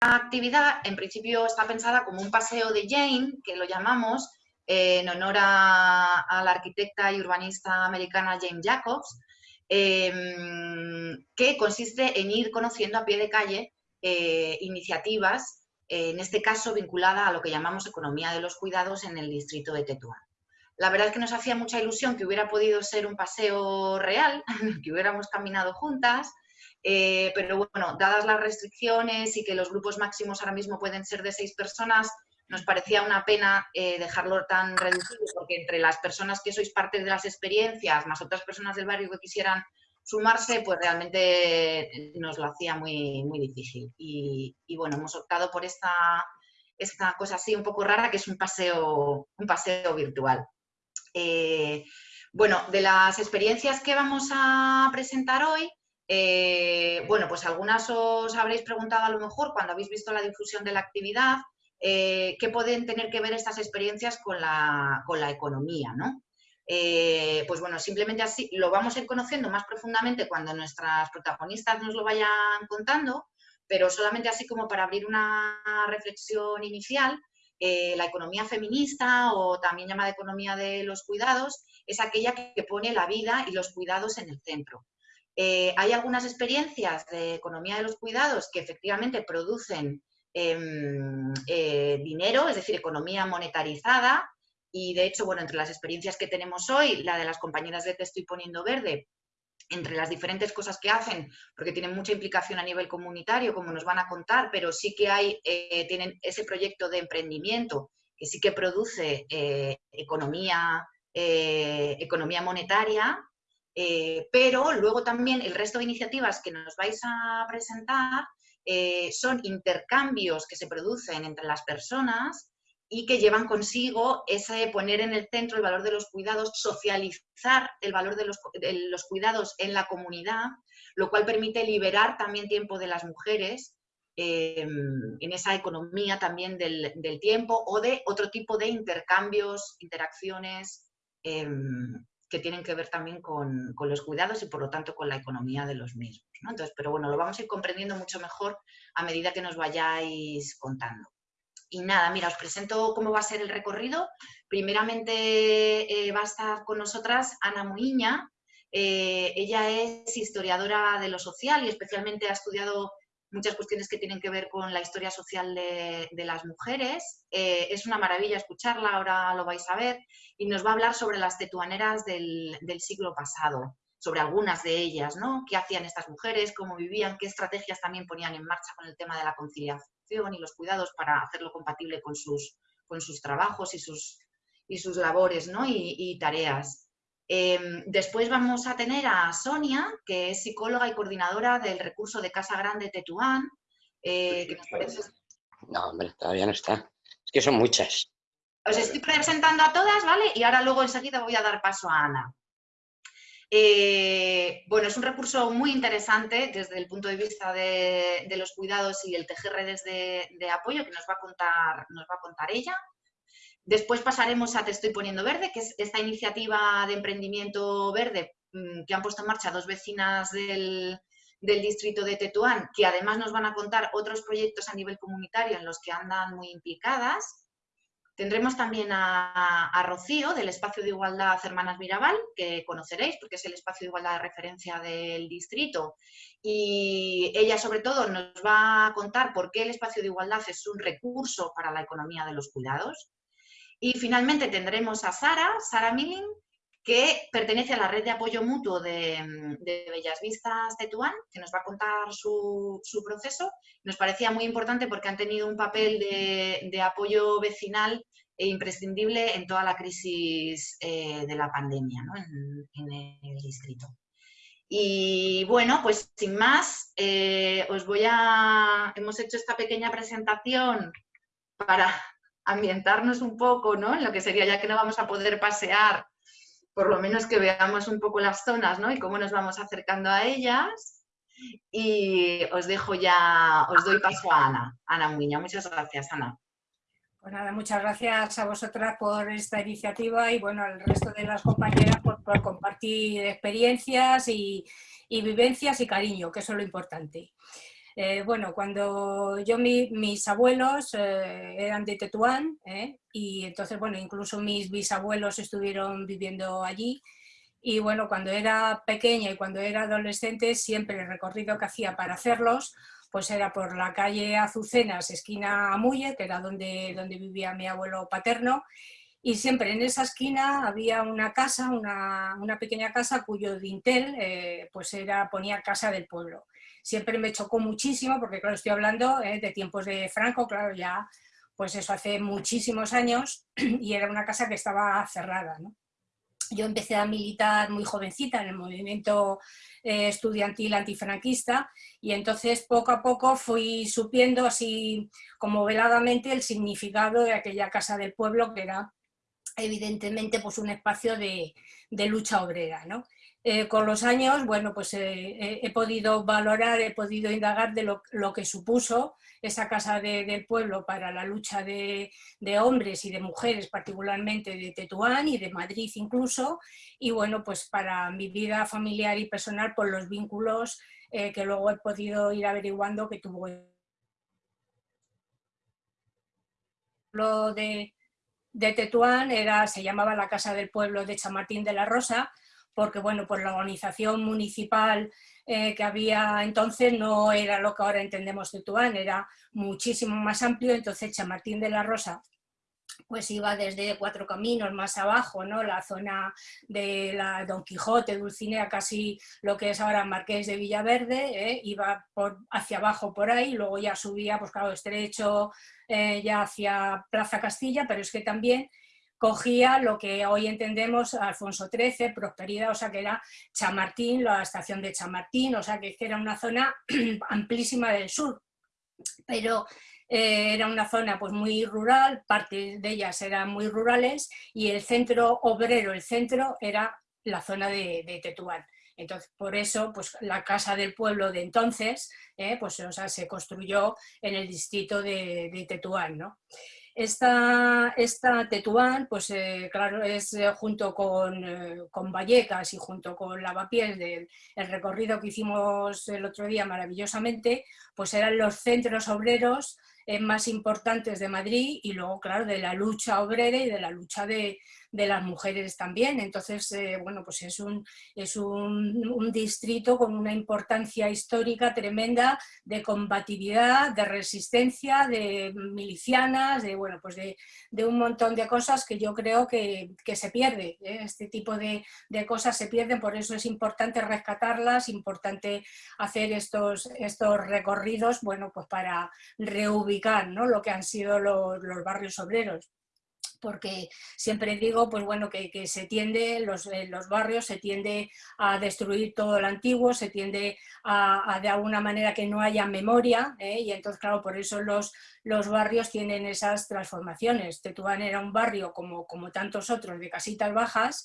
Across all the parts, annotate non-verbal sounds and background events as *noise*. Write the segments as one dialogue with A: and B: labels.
A: actividad en principio está pensada como un paseo de Jane, que lo llamamos, en honor a, la arquitecta y urbanista americana Jane Jacobs, em, que consiste en ir conociendo a pie de calle eh, iniciativas, en este caso vinculada a lo que llamamos economía de los cuidados en el distrito de Tetuán. La verdad es que nos hacía mucha ilusión que hubiera podido ser un paseo real, *laughs* que hubiéramos caminado juntas, eh, pero bueno, dadas las restricciones y que los grupos máximos ahora mismo pueden ser de seis personas, nos parecía una pena eh, dejarlo tan reducido, porque entre las personas que sois parte de las experiencias, más otras personas del barrio que quisieran sumarse, pues realmente nos lo hacía muy, muy difícil. Y, bueno, hemos optado por esta, esta cosa así un poco rara, que es un paseo, un paseo virtual. Eh, bueno, de las experiencias que vamos a presentar hoy, eh, bueno, pues algunas os habréis preguntado a lo mejor cuando habéis visto la difusión de la actividad, eh, qué pueden tener que ver estas experiencias con la, economía, ¿no? Eh, pues bueno, simplemente así lo vamos a ir conociendo más profundamente cuando nuestras protagonistas nos lo vayan contando, pero solamente así como para abrir una reflexión inicial, la economía feminista o también llamada economía de los cuidados es aquella que pone la vida y los cuidados en el centro. Eh, hay algunas experiencias de economía de los cuidados que efectivamente producen em, eh, dinero, es decir, economía monetarizada, y de hecho, bueno, entre las experiencias que tenemos hoy, la de las compañeras de Te estoy poniendo verde, entre las diferentes cosas que hacen, porque tienen mucha implicación a nivel comunitario, como nos van a contar, pero sí que hay, eh, tienen ese proyecto de emprendimiento que sí que produce economía, economía monetaria, eh, pero luego también el resto de iniciativas que nos vais a presentar eh, son intercambios que se producen entre las personas y que llevan consigo ese poner en el centro el valor de los cuidados, socializar el valor de los, cuidados en la comunidad, lo cual permite liberar también tiempo de las mujeres em, en esa economía también del, tiempo o de otro tipo de intercambios, interacciones que tienen que ver también con, los cuidados y por lo tanto con la economía de los mismos. Entonces, pero bueno, lo vamos a ir comprendiendo mucho mejor a medida que nos vayáis contando. Y nada, mira, os presento cómo va a ser el recorrido. Primeramente eh, va a estar con nosotras Ana Muiña. Eh, ella es historiadora de lo social y especialmente ha estudiado muchas cuestiones que tienen que ver con la historia social de, las mujeres. Eh, es una maravilla escucharla, ahora lo vais a ver, y nos va a hablar sobre las tetuaneras del, siglo pasado, sobre algunas de ellas, ¿no? ¿Qué hacían estas mujeres? ¿Cómo vivían? ¿Qué estrategias también ponían en marcha con el tema de la conciliación y los cuidados para hacerlo compatible con sus, con sus trabajos y sus, y sus labores ¿no? y tareas? Em, después vamos a tener a Sonia, que es psicóloga y coordinadora del recurso de Casa Grande Tetuán. Eh,
B: no, hombre, todavía no está. Es que son muchas.
A: Os estoy presentando a todas, ¿vale? Y ahora luego enseguida voy a dar paso a Ana. Eh, bueno, es un recurso muy interesante desde el punto de vista de, los cuidados y el tejer redes de, de, apoyo que nos va a contar, nos va a contar ella. Después pasaremos a Te estoy poniendo verde, que es esta iniciativa de emprendimiento verde mm, que han puesto en marcha dos vecinas del, distrito de Tetuán, que además nos van a contar otros proyectos a nivel comunitario en los que andan muy implicadas. Tendremos también a, Rocío, del Espacio de Igualdad Hermanas Mirabal, que conoceréis porque es el espacio de igualdad de referencia del distrito. Y ella, sobre todo, nos va a contar por qué el espacio de igualdad es un recurso para la economía de los cuidados. Y finalmente tendremos a Sara, Sara Milling, que pertenece a la red de apoyo mutuo de, Bellas Vistas Tetuán, que nos va a contar su, proceso. Nos parecía muy importante porque han tenido un papel de, apoyo vecinal e imprescindible en toda la crisis eh, de la pandemia en, el distrito. Y bueno, pues sin más, eh, os voy a... Hemos hecho esta pequeña presentación para ambientarnos un poco, ¿no? En lo que sería, ya que no vamos a poder pasear, por lo menos que veamos un poco las zonas, ¿no? Y cómo nos vamos acercando a ellas. Y os dejo ya, os doy paso a Ana, Ana Muña. Muchas gracias, Ana.
C: Pues nada, muchas gracias a vosotras por esta iniciativa y bueno, al resto de las compañeras por, compartir experiencias y, y, vivencias y cariño, que eso es lo importante. Eh, bueno, cuando yo, mis abuelos eh, eran de Tetuán, ¿eh? y entonces, bueno, incluso mis bisabuelos estuvieron viviendo allí, y bueno, cuando era pequeña y cuando era adolescente, siempre el recorrido que hacía para hacerlos, pues era por la calle Azucenas, esquina Amuye, que era donde, donde vivía mi abuelo paterno, y siempre en esa esquina había una casa, una, una pequeña casa cuyo dintel pues era, ponía Casa del Pueblo siempre me chocó muchísimo, porque claro, estoy hablando eh, de tiempos de Franco, claro, ya pues eso hace muchísimos años *clears throat* y era una casa que estaba cerrada. Yo empecé a militar muy jovencita en el movimiento eh, estudiantil antifranquista y entonces poco a poco fui supiendo así como veladamente el significado de aquella casa del pueblo que era evidentemente pues un espacio de, de lucha obrera. ¿no? Eh, con los años, bueno, pues eh, he podido valorar, he podido indagar de lo, que supuso esa Casa del Pueblo para la lucha de, hombres y de mujeres, particularmente de Tetuán y de Madrid incluso, y bueno, pues para mi vida familiar y personal, por los vínculos eh, que luego he podido ir averiguando que tuvo lo de, de Tetuán era, se llamaba la Casa del Pueblo de Chamartín de la Rosa, porque bueno, por la organización municipal eh, que había entonces no era lo que ahora entendemos de Tuán, era muchísimo más amplio, entonces Chamartín de la Rosa pues iba desde Cuatro Caminos más abajo, ¿no? la zona de la Don Quijote, Dulcinea, casi lo que es ahora Marqués de Villaverde, ¿eh? iba por, hacia abajo por ahí, luego ya subía, pues claro, estrecho eh, ya hacia Plaza Castilla, pero es que también cogía lo que hoy entendemos Alfonso XIII, Prosperidad, o sea que era Chamartín, la estación de Chamartín, o sea que era una zona *clears throat* amplísima del sur, pero eh, era una zona pues muy rural, parte de ellas eran muy rurales y el centro obrero, el centro era la zona de, Tetuán. Entonces, por eso, pues la casa del pueblo de entonces, eh, pues se construyó en el distrito de, de Tetuán, ¿no? Esta, esta Tetuán, pues eh, claro, es eh, junto con, eh, con, Vallecas y junto con Lavapiés del el recorrido que hicimos el otro día maravillosamente, pues eran los centros obreros más importantes de Madrid y luego, claro, de la lucha obrera y de la lucha de, de las mujeres también. Entonces, eh, bueno, pues es, un, es un, distrito con una importancia histórica tremenda de combatividad, de resistencia, de milicianas, de, bueno, pues de, un montón de cosas que yo creo que, se pierde. ¿eh? Este tipo de, cosas se pierden, por eso es importante rescatarlas, importante hacer estos, estos recorridos, bueno, pues para reubicar ¿no? lo que han sido los barrios obreros porque siempre digo pues bueno, que, se tiende, los, los barrios se tiende a destruir todo lo antiguo, se tiende a, de alguna manera que no haya memoria, ¿eh? y entonces claro, por eso los, los barrios tienen esas transformaciones. Tetuán era un barrio como, como tantos otros de casitas bajas,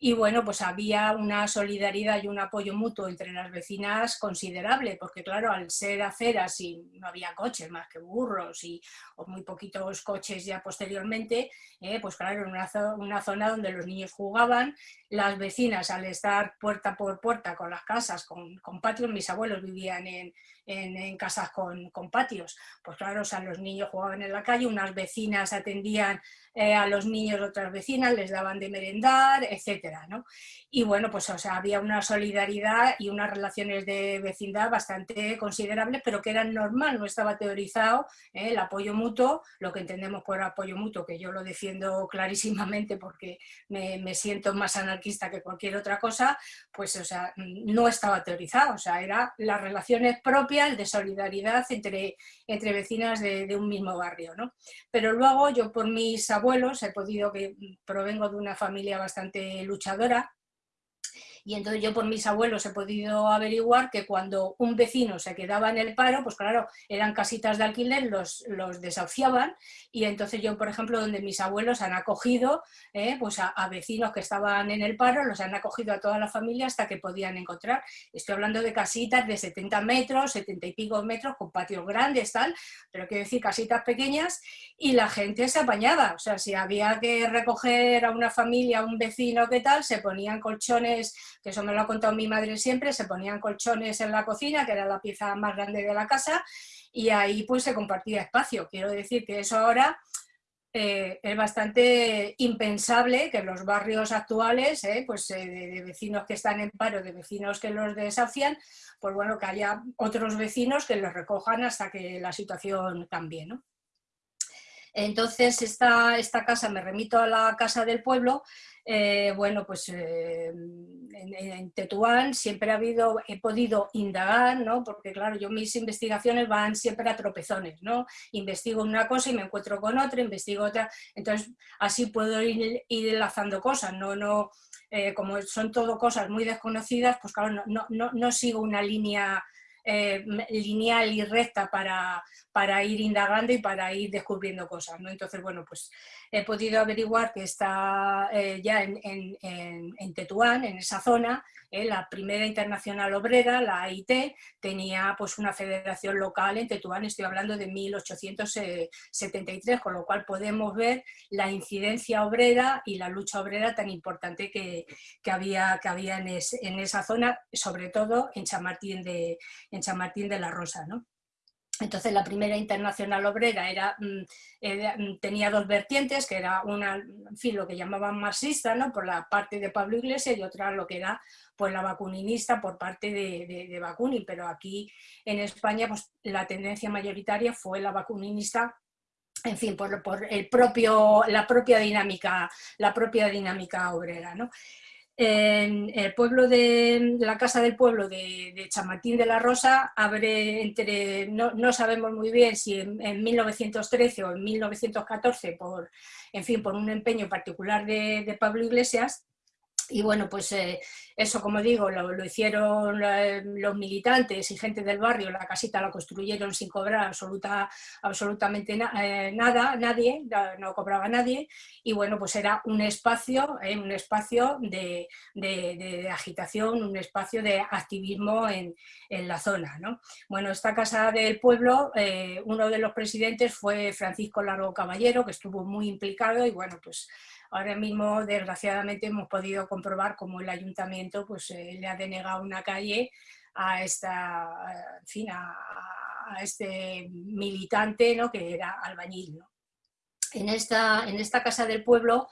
C: y bueno, pues había una solidaridad y un apoyo mutuo entre las vecinas considerable, porque claro, al ser aceras y no había coches más que burros y o muy poquitos coches ya posteriormente, eh, pues claro, en una, zona donde los niños jugaban, las vecinas al estar puerta por puerta con las casas, con, con patios, mis abuelos vivían en, en, casas con, con, patios, pues claro, o sea, los niños jugaban en la calle, unas vecinas atendían eh, a los niños otras vecinas, les daban de merendar, etcétera, ¿no? Y bueno, pues o sea, había una solidaridad y unas relaciones de vecindad bastante considerables, pero que eran normal, no estaba teorizado ¿eh? el apoyo mutuo, lo que entendemos por apoyo mutuo, que yo lo defiendo clarísimamente porque me, me siento más anarquista que cualquier otra cosa, pues o sea, no estaba teorizado, o sea, eran las relaciones propias de solidaridad entre, entre vecinas de, de un mismo barrio, ¿no? Pero luego yo por mis abuelos he podido, que provengo de una familia bastante luchadora, y entonces yo por mis abuelos he podido averiguar que cuando un vecino se quedaba en el paro, pues claro, eran casitas de alquiler, los, los desahuciaban y entonces yo, por ejemplo, donde mis abuelos han acogido eh, pues a, vecinos que estaban en el paro, los han acogido a toda la familia hasta que podían encontrar. Estoy hablando de casitas de 70 metros, 70 y pico metros, con patios grandes, tal, pero quiero decir casitas pequeñas y la gente se apañaba. O sea, si había que recoger a una familia, a un vecino, ¿qué tal? Se ponían colchones que eso me lo ha contado mi madre siempre, se ponían colchones en la cocina, que era la pieza más grande de la casa, y ahí pues se compartía espacio. Quiero decir que eso ahora eh, es bastante impensable que los barrios actuales, eh, pues eh, de, vecinos que están en paro, de vecinos que los desafian, pues bueno, que haya otros vecinos que los recojan hasta que la situación cambie, ¿no? Entonces, esta, esta casa, me remito a la casa del pueblo, eh, bueno, pues eh, en, Tetuán siempre ha habido, he podido indagar, ¿no? Porque claro, yo mis investigaciones van siempre a tropezones, ¿no? Investigo una cosa y me encuentro con otra, investigo otra, entonces así puedo ir, enlazando cosas, no, no, eh, como son todo cosas muy desconocidas, pues claro, no, no, no sigo una línea lineal y recta para, para, ir indagando y para ir descubriendo cosas. ¿no? Entonces, bueno, pues he podido averiguar que está eh, ya en, Tetuán, en esa zona, eh, la primera internacional obrera, la AIT, tenía pues una federación local en Tetuán, estoy hablando de 1873, con lo cual podemos ver la incidencia obrera y la lucha obrera tan importante que, que había, que había en, en, esa zona, sobre todo en Chamartín de, en Chamartín de la Rosa. ¿no? Entonces la primera internacional obrera era, mm, mm, tenía dos vertientes, que era una, en fin, lo que llamaban marxista, ¿no? por la parte de Pablo Iglesias y otra lo que era pues, la vacuninista por parte de, de, pero aquí en España pues, la tendencia mayoritaria fue la vacuninista en fin, por, por el propio, la, propia dinámica, la propia dinámica obrera. ¿no? En el pueblo de la casa del pueblo de, de Chamartín de la Rosa abre entre, no, sabemos muy bien si en, 1913 o en 1914 por, en fin, por un empeño particular de Pablo Iglesias, y bueno, pues eh, eso, como digo, lo, hicieron eh, los militantes y gente del barrio, la casita la construyeron sin cobrar absoluta, absolutamente eh, nada, nadie, no cobraba nadie, y bueno, pues era un espacio, un espacio de, agitación, un espacio de activismo en, en la zona. ¿no? Bueno, esta casa del pueblo, uno de los presidentes fue Francisco Largo Caballero, que estuvo muy implicado y bueno, pues Ahora mismo, desgraciadamente, hemos podido comprobar cómo el ayuntamiento pues, eh, le ha denegado una calle a, esta, fin, a, este militante ¿no? que era albañil. En, esta, en esta casa del pueblo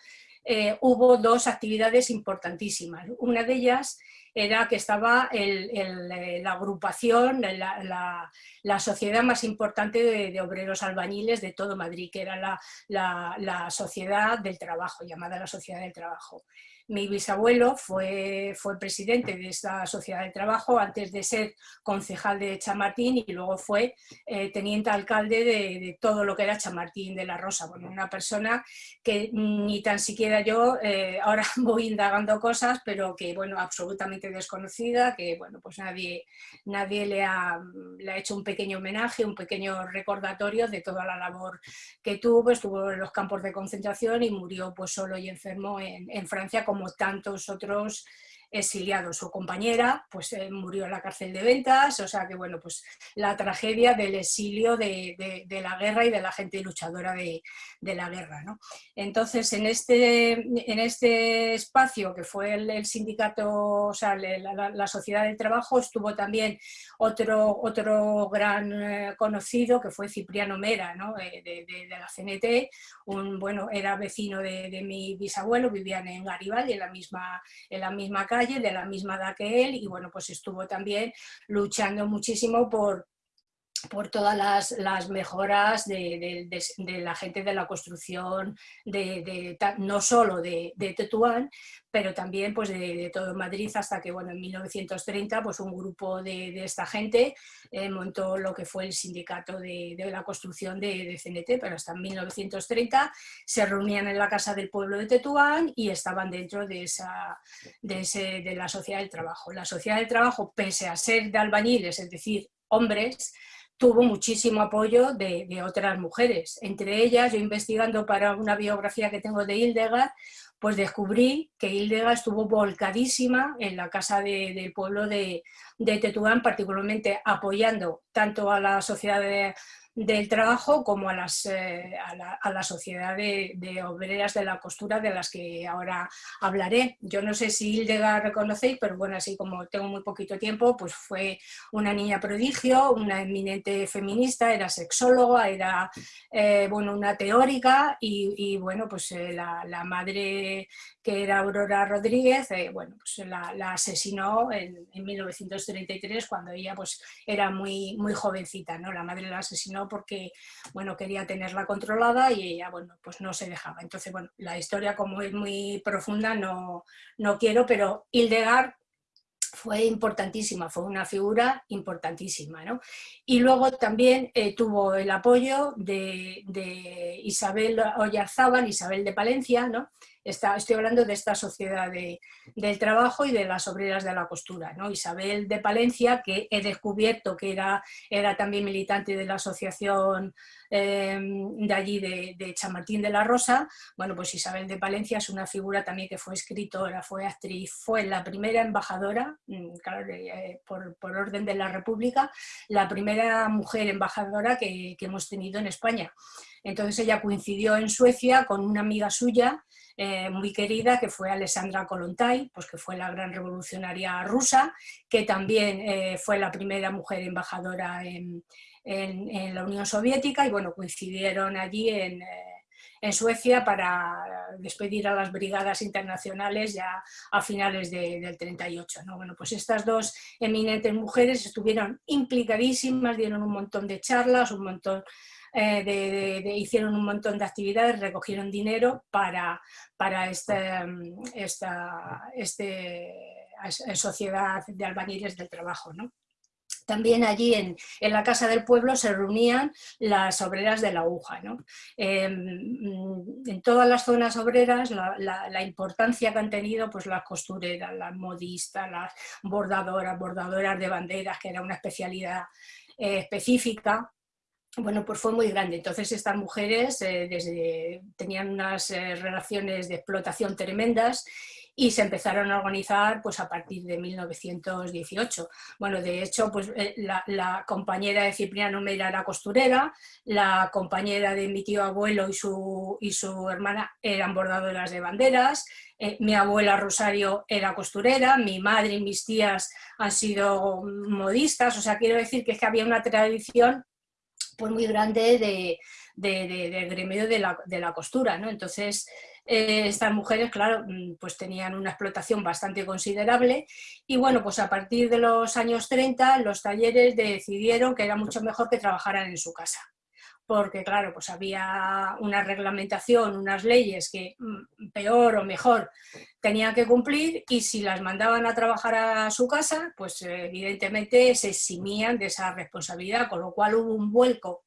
C: eh, hubo dos actividades importantísimas. Una de ellas era que estaba eh, la agrupación, la, sociedad más importante de, obreros albañiles de todo Madrid, que era la, sociedad del trabajo, llamada la sociedad del trabajo. Mi bisabuelo fue, fue presidente de esta sociedad de trabajo antes de ser concejal de Chamartín y luego fue eh, teniente alcalde de, todo lo que era Chamartín de la Rosa. Bueno, una persona que ni tan siquiera yo, eh, ahora *laughs* voy indagando cosas, pero que, bueno, absolutamente desconocida, que, bueno, pues nadie, nadie le, ha, le ha hecho un pequeño homenaje, un pequeño recordatorio de toda la labor que tuvo, estuvo en los campos de concentración y murió pues solo y enfermo en, en Francia como tantos otros exiliados. Su compañera pues, eh, murió en la cárcel de Ventas, o sea que bueno, pues la tragedia del exilio de, la guerra y de la gente luchadora de, la guerra. ¿no? Entonces, en este, en este espacio que fue el, sindicato, o sea, la, sociedad del trabajo, estuvo también otro, otro gran eh, conocido que fue Cipriano Mera, ¿no? Eh, de, la CNT, un, bueno, era vecino de, mi bisabuelo, vivían en Garibaldi, en la misma, en la misma calle, de la misma edad que él, y bueno, pues estuvo también luchando muchísimo por, por todas las, mejoras de, la gente de la construcción, de, no solo de, Tetuán, pero también pues de, todo Madrid hasta que bueno, en 1930 pues un grupo de, esta gente eh, montó lo que fue el sindicato de, la construcción de, CNT, pero hasta en 1930 se reunían en la Casa del Pueblo de Tetuán y estaban dentro de, esa, de, de la Sociedad del Trabajo. La Sociedad del Trabajo, pese a ser de albañiles, es decir, hombres, tuvo muchísimo apoyo de, otras mujeres. Entre ellas, yo investigando para una biografía que tengo de Hildegard, pues descubrí que Hildegard estuvo volcadísima en la casa del pueblo de, de, Tetuán, particularmente apoyando tanto a la sociedad del trabajo como a, las, eh, a, la, sociedad de, obreras de la costura de las que ahora hablaré. Yo no sé si Hildegard reconocéis, pero bueno, así como tengo muy poquito tiempo, pues fue una niña prodigio, una eminente feminista, era sexóloga, era eh, bueno, una teórica y, bueno, pues eh, la, la, madre que era Aurora Rodríguez, bueno, pues la, asesinó en, en, 1933 cuando ella pues era muy, muy jovencita, ¿no? La madre la asesinó porque, bueno, quería tenerla controlada y ella, bueno, pues no se dejaba. Entonces, bueno, la historia como es muy profunda no, no quiero, pero Hildegard fue importantísima, fue una figura importantísima. ¿no? Y luego también eh, tuvo el apoyo de, de Isabel Oyarzábal, Isabel de Palencia, ¿no? Estoy hablando de esta sociedad del trabajo y de las obreras de la costura. ¿no? Isabel de Palencia, que he descubierto que era, también militante de la asociación eh, de allí de, Chamartín de la Rosa, bueno, pues Isabel de Palencia es una figura también que fue escritora, fue actriz, fue la primera embajadora, mm, eh, por, orden de la República, la primera mujer embajadora que hemos tenido en España. Entonces ella coincidió en Suecia con una amiga suya eh, muy querida, que fue Alessandra Kolontai, pues que fue la gran revolucionaria rusa, que también eh, fue la primera mujer embajadora en, la Unión Soviética y bueno, coincidieron allí en, eh, Suecia para despedir a las brigadas internacionales ya a finales del 38. ¿no? Bueno, pues estas dos eminentes mujeres estuvieron implicadísimas, dieron un montón de charlas, un montón eh, hicieron un montón de actividades, recogieron dinero para, para esta, esta este, sociedad de albañiles del trabajo. ¿no? También allí en, en, la Casa del Pueblo se reunían las obreras de la aguja. ¿no? Em, en todas las zonas obreras la, la, importancia que han tenido pues, las costureras, las modistas, las bordadoras, bordadoras de banderas, que era una especialidad eh, específica, bueno, pues fue muy grande. Entonces estas mujeres eh, desde, tenían unas eh, relaciones de explotación tremendas y se empezaron a organizar pues, a partir de 1918. Bueno, de hecho, pues, eh, la, compañera de Cipriano Meira era costurera, la compañera de mi tío abuelo y su, y su hermana eran bordadoras de banderas, mi abuela Rosario era costurera, mi madre y mis tías han sido modistas, o sea, quiero decir que, es que había una tradición pues muy grande de, de, gremio de la, de la, costura, ¿no? Entonces, eh, estas mujeres, claro, mm, pues tenían una explotación bastante considerable y bueno, pues a partir de los años 30 los talleres decidieron que era mucho mejor que trabajaran en su casa porque claro, pues había una reglamentación, unas leyes que mm, peor o mejor tenían que cumplir y si las mandaban a trabajar a su casa, pues evidentemente se eximían de esa responsabilidad, con lo cual hubo un vuelco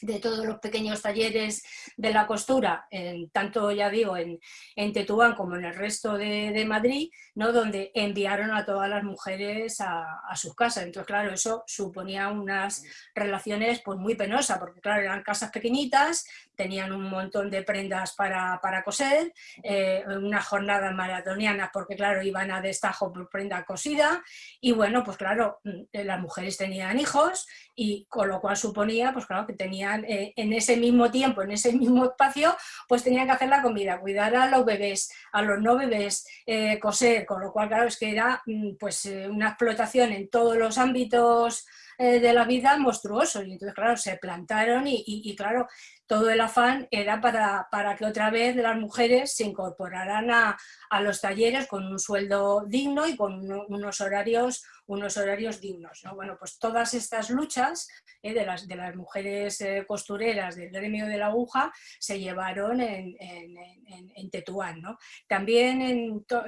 C: de todos los pequeños talleres de la costura, tanto ya digo en, en, Tetuán como en el resto de, Madrid, ¿no? donde enviaron a todas las mujeres a, sus casas. Entonces, claro, eso suponía unas relaciones pues, muy penosas, porque claro, eran casas pequeñitas, tenían un montón de prendas para, coser, eh, unas jornadas maratonianas, porque claro, iban a destajo por prenda cosida, y bueno, pues claro, mm, las mujeres tenían hijos, y con lo cual suponía, pues claro, que tenían eh, en ese mismo tiempo, en ese mismo espacio, pues tenían que hacer la comida, cuidar a los bebés, a los no bebés, eh, coser, con lo cual, claro, es que era mm, pues eh, una explotación en todos los ámbitos de la vida monstruoso, y entonces, claro, se plantaron y claro, todo el afán era para, para, que otra vez las mujeres se incorporaran a, a, los talleres con un sueldo digno y con unos horarios, unos horarios dignos. ¿no? Bueno, pues todas estas luchas eh, de, las, de las mujeres eh, costureras del gremio de la aguja se llevaron en, en, en, Tetuán. ¿no? También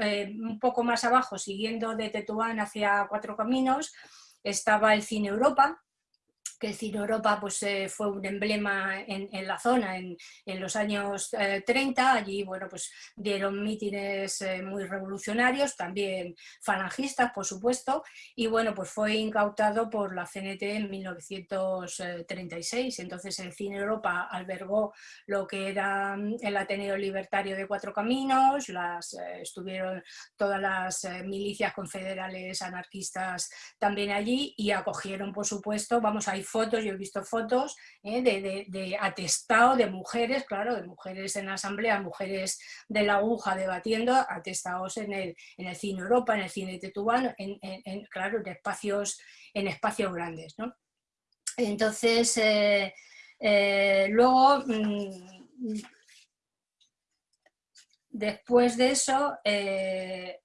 C: eh, un poco más abajo, siguiendo de Tetuán hacia Cuatro Caminos, estaba el Cine Europa, que Cine Europa pues, eh, fue un emblema en, la zona en, los años 30, eh, allí bueno, pues, dieron mítines eh, muy revolucionarios, también falangistas por supuesto, y bueno, pues fue incautado por la CNT en 1936, entonces el Cine Europa albergó lo que era mm, el Ateneo Libertario de Cuatro Caminos, las, estuvieron todas las milicias confederales anarquistas también allí y acogieron por supuesto, vamos, ahí fotos, yo he visto fotos ¿eh? de, atestado de mujeres, claro, de mujeres en asamblea, mujeres de la aguja debatiendo, atestados en el, en el cine Europa, en el cine Tetubán, en, claro, en espacios, en espacios grandes. ¿no? Entonces, eh, eh, luego, mm, después de eso,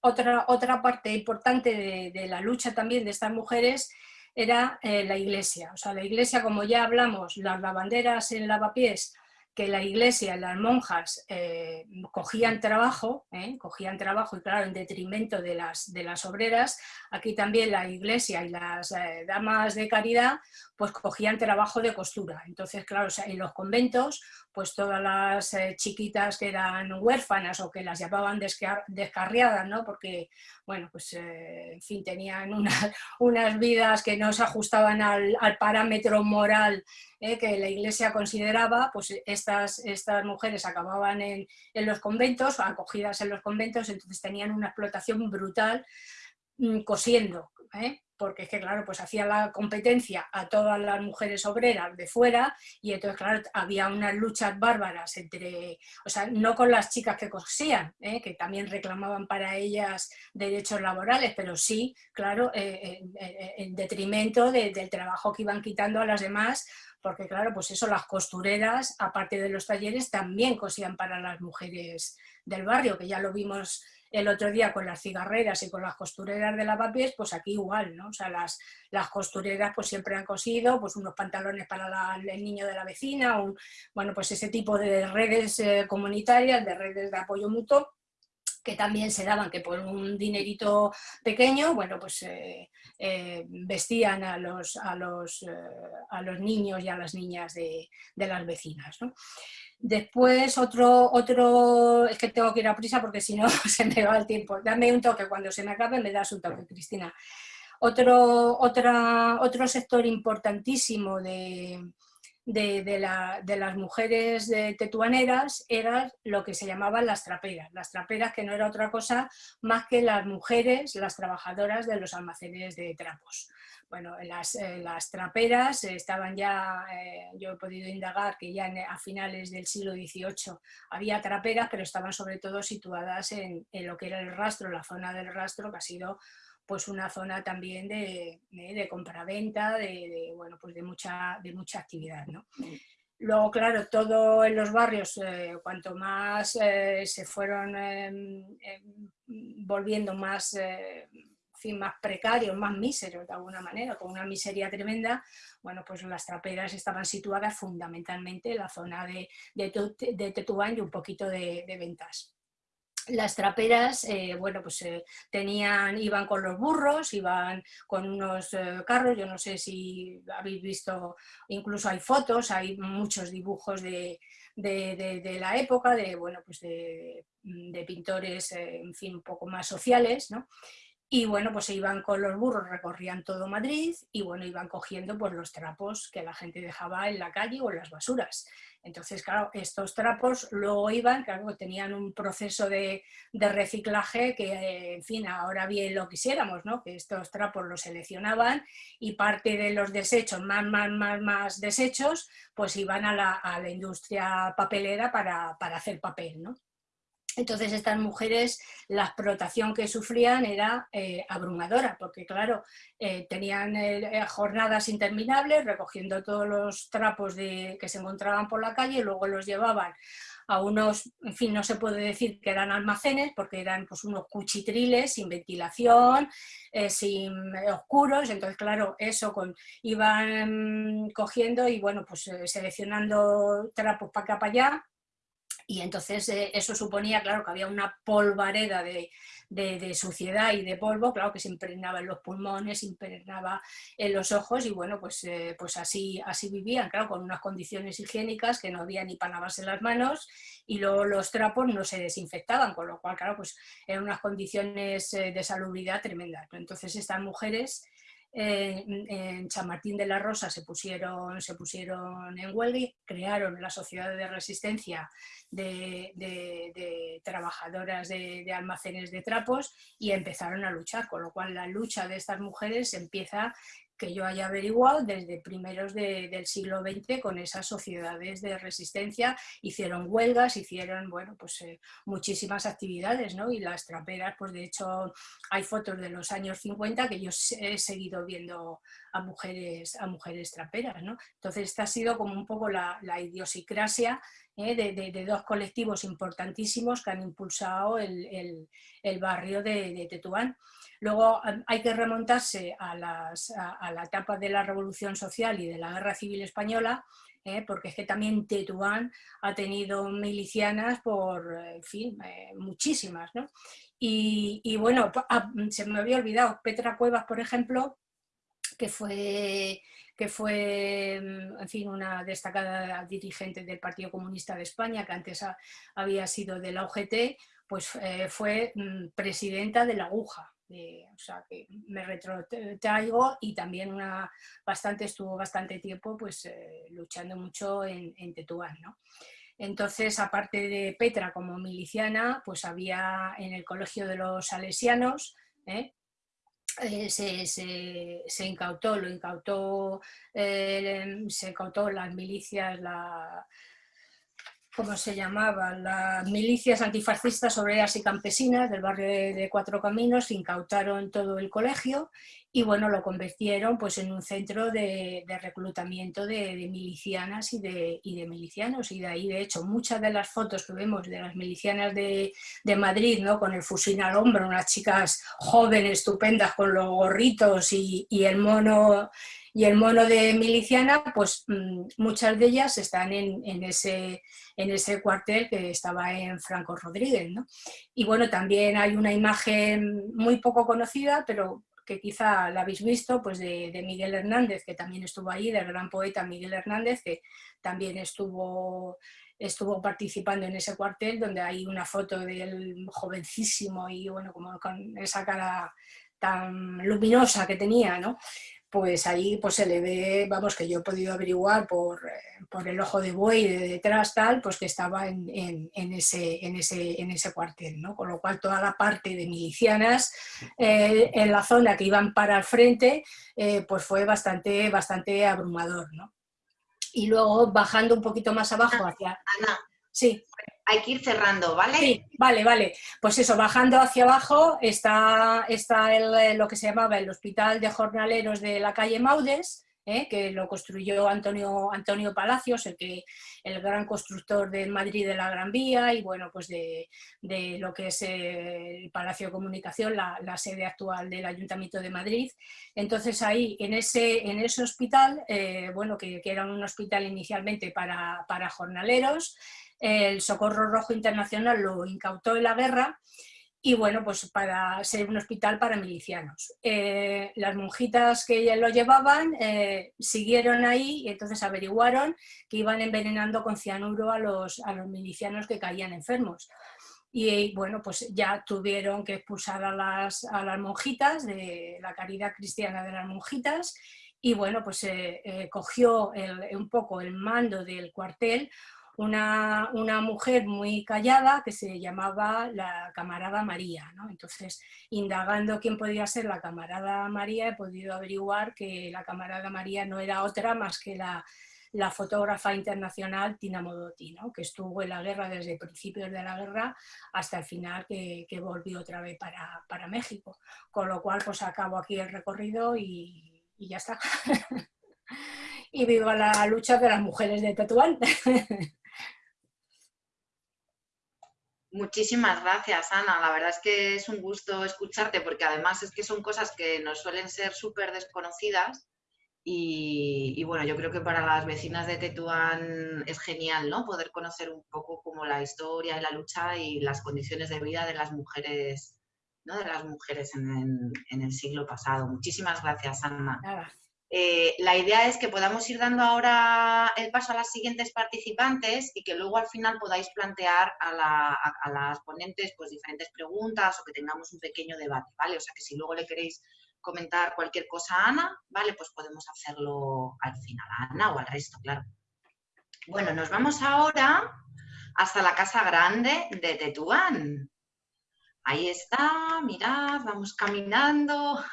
C: otra, otra parte importante de, de, la lucha también de estas mujeres era eh, la iglesia. O sea, la iglesia, como ya hablamos, las lavanderas en lavapiés, que la iglesia, las monjas eh, cogían trabajo, ¿eh? cogían trabajo y claro, en detrimento de las, de las obreras, aquí también la iglesia y las damas de caridad pues cogían trabajo de costura. Entonces, claro, en los conventos, pues todas las eh, chiquitas que eran huérfanas o que las llamaban descarriadas, ¿no? Porque, bueno, pues, eh, en fin, tenían *laughs* unas vidas que no se ajustaban al, parámetro moral eh, que la iglesia consideraba, pues estas, estas mujeres acababan en, en los conventos, acogidas en los conventos, entonces tenían una explotación brutal mm, cosiendo. Porque es que, claro, pues hacía la competencia a todas las mujeres obreras de fuera y entonces, claro, había unas luchas bárbaras entre, o sea, no con las chicas que cosían, ¿eh? que también reclamaban para ellas derechos laborales, pero sí, claro, eh, en detrimento del trabajo que iban quitando a las demás, porque claro, pues eso, las costureras, aparte de los talleres, también cosían para las mujeres del barrio, que ya lo vimos el otro día con las cigarreras y con las costureras de lavapiés, pues aquí igual, ¿no? O sea, las, las costureras pues siempre han cosido pues unos pantalones para el niño de la vecina, un, bueno, pues ese tipo de redes eh, comunitarias, de redes de apoyo mutuo, que también se daban, que por un dinerito pequeño, bueno, pues eh, eh, vestían a los, a, los, a los niños y a las niñas de, de las vecinas. ¿no? Después otro, otro, es que tengo que ir a prisa porque si no *laughs* se me va el tiempo. Dame un toque, cuando se me acabe me das un toque, Cristina. Otro, otra, otro sector importantísimo de, de, las mujeres de tetuaneras era lo que se llamaban las traperas. Las traperas que no era otra cosa más que las mujeres, las trabajadoras de los almacenes de trapos. Bueno, las, eh, traperas estaban ya, eh, yo he podido indagar que ya a finales del siglo XVIII había traperas, pero estaban sobre todo situadas en, en lo que era el rastro, la zona del rastro, que ha sido pues una zona también de, de, compraventa, de, bueno, pues de, mucha, de mucha actividad. ¿no? Luego, claro, todo en los barrios, eh, cuanto más eh, se fueron em, em, volviendo más, eh, fin, más precarios, más míseros de alguna manera, con una miseria tremenda, bueno, pues las traperas estaban situadas fundamentalmente en la zona de, de, Tetubán y un poquito de, ventas las traperas, eh, bueno, pues eh, tenían, iban con los burros, iban con unos eh, carros, yo no sé si habéis visto, incluso hay fotos, hay muchos dibujos de, la época, de, bueno, pues de, de pintores, en fin, un poco más sociales, ¿no? Y bueno, pues se iban con los burros, recorrían todo Madrid y bueno, iban cogiendo pues los trapos que la gente dejaba en la calle o en las basuras. Entonces, claro, estos trapos luego iban, claro, tenían un proceso de, reciclaje que, en fin, ahora bien lo quisiéramos, ¿no? Que estos trapos los seleccionaban y parte de los desechos, más, más, más, más desechos, pues iban a la, a la industria papelera para, para hacer papel, ¿no? Entonces estas mujeres, la explotación que sufrían era eh, abrumadora, porque claro, eh, tenían eh, jornadas interminables recogiendo todos los trapos de, que se encontraban por la calle y luego los llevaban a unos, en fin, no se puede decir que eran almacenes, porque eran pues, unos cuchitriles sin ventilación, sin oscuros, entonces claro, eso iban cogiendo y bueno, pues seleccionando trapos para acá para allá, y entonces eh, eso suponía, claro, que había una polvareda de, suciedad y de polvo, claro, que se impregnaba en los pulmones, se impregnaba en los ojos y bueno, pues, eh, pues así, así vivían, claro, con unas condiciones higiénicas que no había ni para lavarse las manos y luego los trapos no se desinfectaban, con lo cual, claro, pues eran unas condiciones eh, de salubridad tremendas. Entonces estas mujeres en San de la Rosa se pusieron, se pusieron en huelga crearon la Sociedad de Resistencia de, Trabajadoras de, Almacenes de Trapos y empezaron a luchar, con lo cual la lucha de estas mujeres empieza que yo haya averiguado desde primeros del siglo XX con esas sociedades de resistencia, hicieron huelgas, hicieron, bueno, pues eh, muchísimas actividades, ¿no? Y las traperas, pues de hecho hay fotos de los años 50 que yo he seguido viendo a mujeres, a mujeres traperas, ¿no? Entonces esta ha sido como un poco la, idiosincrasia ¿eh? de, dos colectivos importantísimos que han impulsado el, barrio de Tetuán. Luego hay que remontarse a, la etapa de la Revolución Social y de la Guerra Civil Española, ¿eh? porque es que también Tetuán ha tenido milicianas por, fin, eh, muchísimas. ¿no? Y, bueno, ah, se me había olvidado, Petra Cuevas, por ejemplo, que fue que fue, en fin, una destacada dirigente del Partido Comunista de España, que antes había sido de la UGT, pues eh, fue mm, presidenta de la Aguja, o sea, que me retrotraigo y también una, bastante, estuvo bastante tiempo pues, eh, luchando mucho en, en Tetuán. ¿no? Entonces, aparte de Petra como miliciana, pues había en el Colegio de los Salesianos, ¿eh? Eh, se, se, incautó, lo incautó, se incautó las milicias, la, como se llamaban, las milicias antifascistas obreras y campesinas del barrio de, Cuatro Caminos, incautaron todo el colegio y bueno, lo convirtieron pues en un centro de, reclutamiento de, milicianas y de, y de milicianos y de ahí de hecho muchas de las fotos que vemos de las milicianas de, Madrid, ¿no? con el fusil al hombro, unas chicas jóvenes, estupendas con los gorritos y, y el mono y el mono de miliciana, pues mm, muchas de ellas están en, ese, en ese cuartel que estaba en Franco Rodríguez. ¿no? Y bueno, también hay una imagen muy poco conocida, pero que quizá la habéis visto, pues de, Miguel Hernández, que también estuvo ahí, del gran poeta Miguel Hernández, que también estuvo estuvo participando en ese cuartel donde hay una foto del jovencísimo y bueno, como con esa cara tan luminosa que tenía, ¿no? Pues ahí pues se le ve, vamos, que yo he podido averiguar por, eh, por el ojo de buey de detrás tal, pues que estaba en, en, ese, en, ese, en ese cuartel, ¿no? Con lo cual toda la parte de milicianas eh, en la zona que iban para el frente, eh, pues fue bastante, bastante abrumador, ¿no? Y luego bajando un poquito más abajo hacia...
A: Ana, sí hay que ir cerrando, ¿vale?
C: Sí, vale, vale. Pues eso, bajando hacia abajo está, está el, lo que se llamaba el Hospital de Jornaleros de la calle Maudes, ¿eh? que lo construyó Antonio, Antonio Palacios, el, que, el gran constructor de Madrid de la Gran Vía y bueno, pues de, lo que es el Palacio de Comunicación, la, sede actual del Ayuntamiento de Madrid. Entonces ahí, en ese, en ese hospital, eh, bueno, que, que, era un hospital inicialmente para, para jornaleros, el Socorro Rojo Internacional lo incautó en la guerra y bueno, pues para ser un hospital para milicianos. Eh, las monjitas que lo llevaban eh, siguieron ahí y entonces averiguaron que iban envenenando con cianuro a los, a los milicianos que caían enfermos. Y bueno, pues ya tuvieron que expulsar a las, a las monjitas de la caridad cristiana de las monjitas y bueno, pues eh, cogió un poco el mando del cuartel una, mujer muy callada que se llamaba la camarada María. ¿no? Entonces, indagando quién podía ser la camarada María, he podido averiguar que la camarada María no era otra más que la, fotógrafa internacional Tina Modotti, ¿no? que estuvo en la guerra desde principios de la guerra hasta el final que, volvió otra vez para, México. Con lo cual, pues acabo aquí el recorrido y, y ya está. *laughs* y vivo la lucha de las mujeres de Tetuán. *laughs*
A: Muchísimas gracias, Ana. La verdad es que es un gusto escucharte porque además es que son cosas que nos suelen ser súper desconocidas y, bueno, yo creo que para las vecinas de Tetuán es genial, ¿no? Poder conocer un poco como la historia y la lucha y las condiciones de vida de las mujeres, ¿no? De las mujeres en, el siglo pasado. Muchísimas gracias, Ana. Eh, la idea es que podamos ir dando ahora el paso a las siguientes participantes y que luego al final podáis plantear a, las ponentes pues diferentes preguntas o que tengamos un pequeño debate, ¿vale? O sea que si luego le queréis comentar cualquier cosa a Ana, ¿vale? Pues podemos hacerlo al final, a Ana o al resto, claro. Bueno, nos vamos ahora hasta la Casa Grande de Tetuán. Ahí está, mirad, vamos caminando.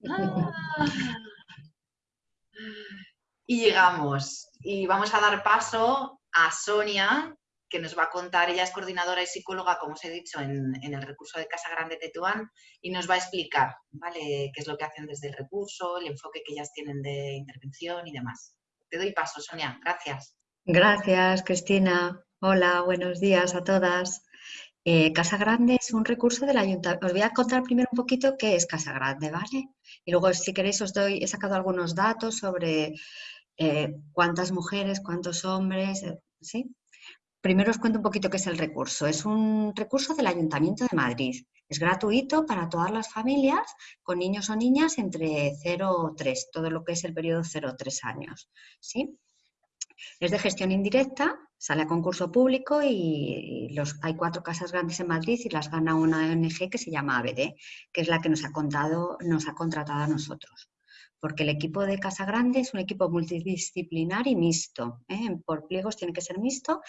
A: *laughs* *laughs* Y llegamos. Y vamos a dar paso a Sonia, que nos va a contar, ella es coordinadora y psicóloga, como os he dicho, en, el recurso de Casa Grande Tetuán, y nos va a explicar ¿vale? qué es lo que hacen desde el recurso, el enfoque que ellas tienen de intervención y demás. Te doy paso, Sonia. Gracias.
D: Gracias, Cristina. Hola, buenos días a todas. Eh, Casa Grande es un recurso del ayuntamiento. Os voy a contar primero un poquito qué es Casa Grande, ¿vale? Y luego, si queréis, os doy, he sacado algunos datos sobre eh, cuántas mujeres, cuántos hombres, eh, ¿sí? Primero os cuento un poquito qué es el recurso. Es un recurso del Ayuntamiento de Madrid. Es gratuito para todas las familias con niños o niñas entre 0 y 3, todo lo que es el periodo 0-3 años. ¿sí? Es de gestión indirecta, sale a concurso público y hay cuatro casas grandes en Madrid y las gana una ONG que se llama ABD, que es la que nos ha, contado, nos ha contratado a nosotros porque el equipo de Casa Grande es un equipo multidisciplinar y mixto. ¿eh? Por pliegos tiene que ser mixto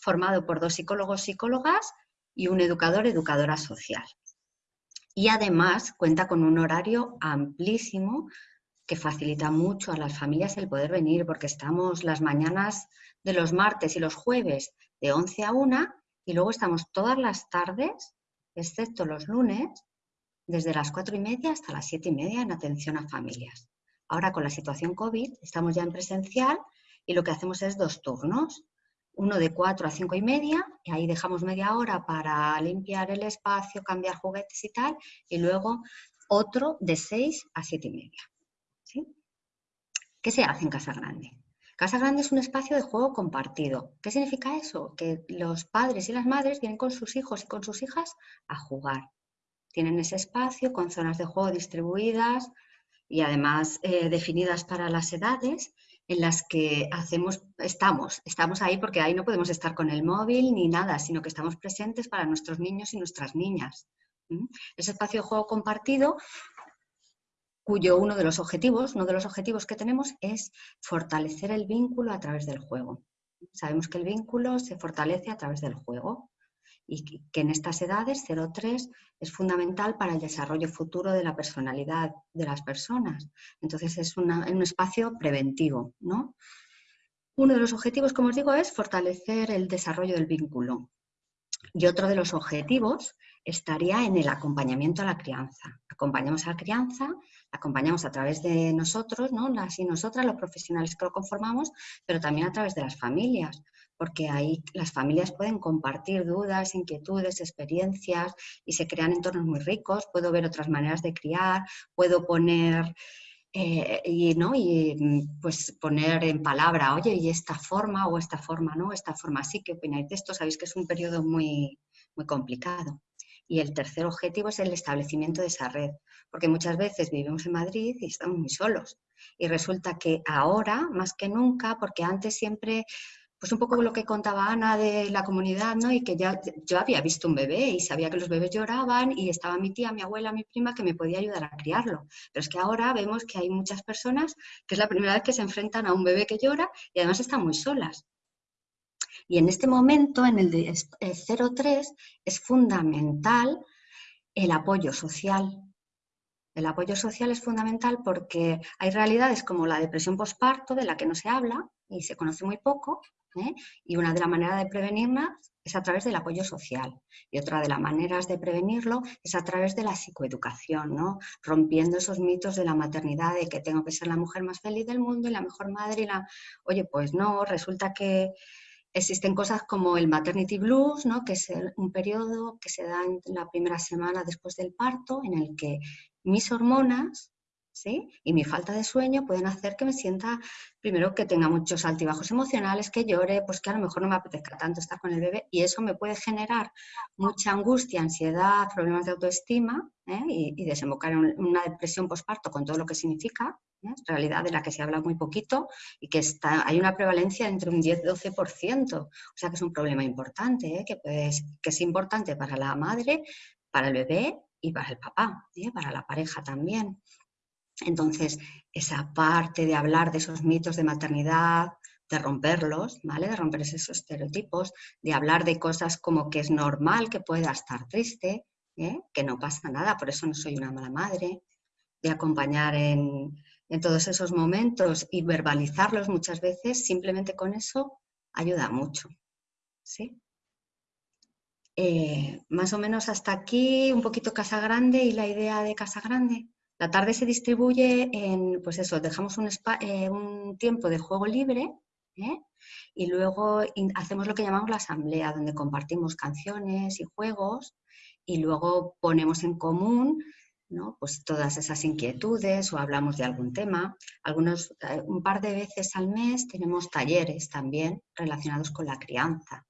D: formado por dos psicólogos, psicólogas y un educador, educadora social. Y además cuenta con un horario amplísimo que facilita mucho a las familias el poder venir, porque estamos las mañanas de los martes y los jueves de 11 a 1 y luego estamos todas las tardes, excepto los lunes, desde las 4 y media hasta las 7 y media en atención a familias. Ahora con la situación COVID estamos ya en presencial y lo que hacemos es dos turnos uno de 4 a 5 y media, y ahí dejamos media hora para limpiar el espacio, cambiar juguetes y tal, y luego otro de 6 a 7 y media. ¿Qué se hace en Casa Grande? Casa Grande es un espacio de juego compartido. ¿Qué significa eso? Que los padres y las madres vienen con sus hijos y con sus hijas a jugar. Tienen ese espacio con zonas de juego distribuidas y además eh, definidas para las edades en las que hacemos, estamos, estamos ahí porque ahí no podemos estar con el móvil ni nada, sino que estamos presentes para nuestros niños y nuestras niñas. Ese espacio de juego compartido, cuyo uno de los objetivos, uno de los objetivos que tenemos es fortalecer el vínculo a través del juego. Sabemos que el vínculo se fortalece a través del juego y que en estas edades, 0-3, es fundamental para el desarrollo futuro de la personalidad de las personas. Entonces es un espacio preventivo. ¿no? Uno de los objetivos, como os digo, es fortalecer el desarrollo del vínculo. Y otro de los objetivos estaría en el acompañamiento a la crianza. Acompañamos a la crianza, acompañamos a través de nosotros, ¿no? las y nosotras, los profesionales que lo conformamos, pero también a través de las familias porque ahí las familias pueden compartir dudas, inquietudes, experiencias y se crean entornos muy ricos. Puedo ver otras maneras de criar, puedo poner eh, y, ¿no? y mm, pues poner en palabra, oye, y esta forma o esta forma, ¿no? Esta forma sí, ¿qué opináis de esto? Sabéis que es un periodo muy, muy complicado. Y el tercer objetivo es el establecimiento de esa red, porque muchas veces vivimos en Madrid y estamos muy solos. Y resulta que ahora, más que nunca, porque antes siempre pues un poco lo que contaba Ana de la comunidad, ¿no? Y que ya yo había visto un bebé y sabía que los bebés lloraban y estaba mi tía, mi abuela, mi prima que me podía ayudar a criarlo. Pero es que ahora vemos que hay muchas personas que es la primera vez que se enfrentan a un bebé que llora y además están muy solas. Y en este momento, en el de 03, es fundamental el apoyo social. El apoyo social es fundamental porque hay realidades como la depresión postparto, de la que no se habla y se conoce muy poco, ¿eh? Y una de las maneras de prevenirla es a través del apoyo social. Y otra de las maneras de prevenirlo es a través de la psicoeducación, ¿no? rompiendo esos mitos de la maternidad, de que tengo que ser la mujer más feliz del mundo y la mejor madre. Y la... Oye, pues no, resulta que existen cosas como el maternity blues, ¿no? que es un periodo que se da en la primera semana después del parto, en el que mis hormonas y mi falta de sueño pueden hacer que me sienta, primero que tenga muchos altibajos emocionales, que llore, pues que a lo mejor no me apetezca tanto estar con el bebé y eso me puede generar mucha angustia, ansiedad, problemas de autoestima ¿eh? y, desembocar en una depresión postparto con todo lo que significa, ¿eh? realidad de la que se habla muy poquito y que está, hay una prevalencia entre un 10-12%, o sea que es un problema importante, ¿eh? que, que es importante para la madre, para el bebé y para el papá, para la pareja también. Entonces, esa parte de hablar de esos mitos de maternidad, de romperlos, ¿vale? De romper esos estereotipos, de hablar de cosas como que es normal que pueda estar triste, ¿eh? que no pasa nada, por eso no soy una mala madre, de acompañar en, todos esos momentos y verbalizarlos muchas veces, simplemente con eso ayuda mucho. ¿sí? Eh, más o menos hasta aquí, un poquito Casa Grande y la idea de Casa Grande. La tarde se distribuye en, pues eso, dejamos un, eh, tiempo de juego libre ¿eh? y luego hacemos lo que llamamos la asamblea, donde compartimos canciones y juegos y luego ponemos en común ¿no? pues todas esas inquietudes o hablamos de algún tema. Algunos, eh, un par de veces al mes tenemos talleres también relacionados con la crianza,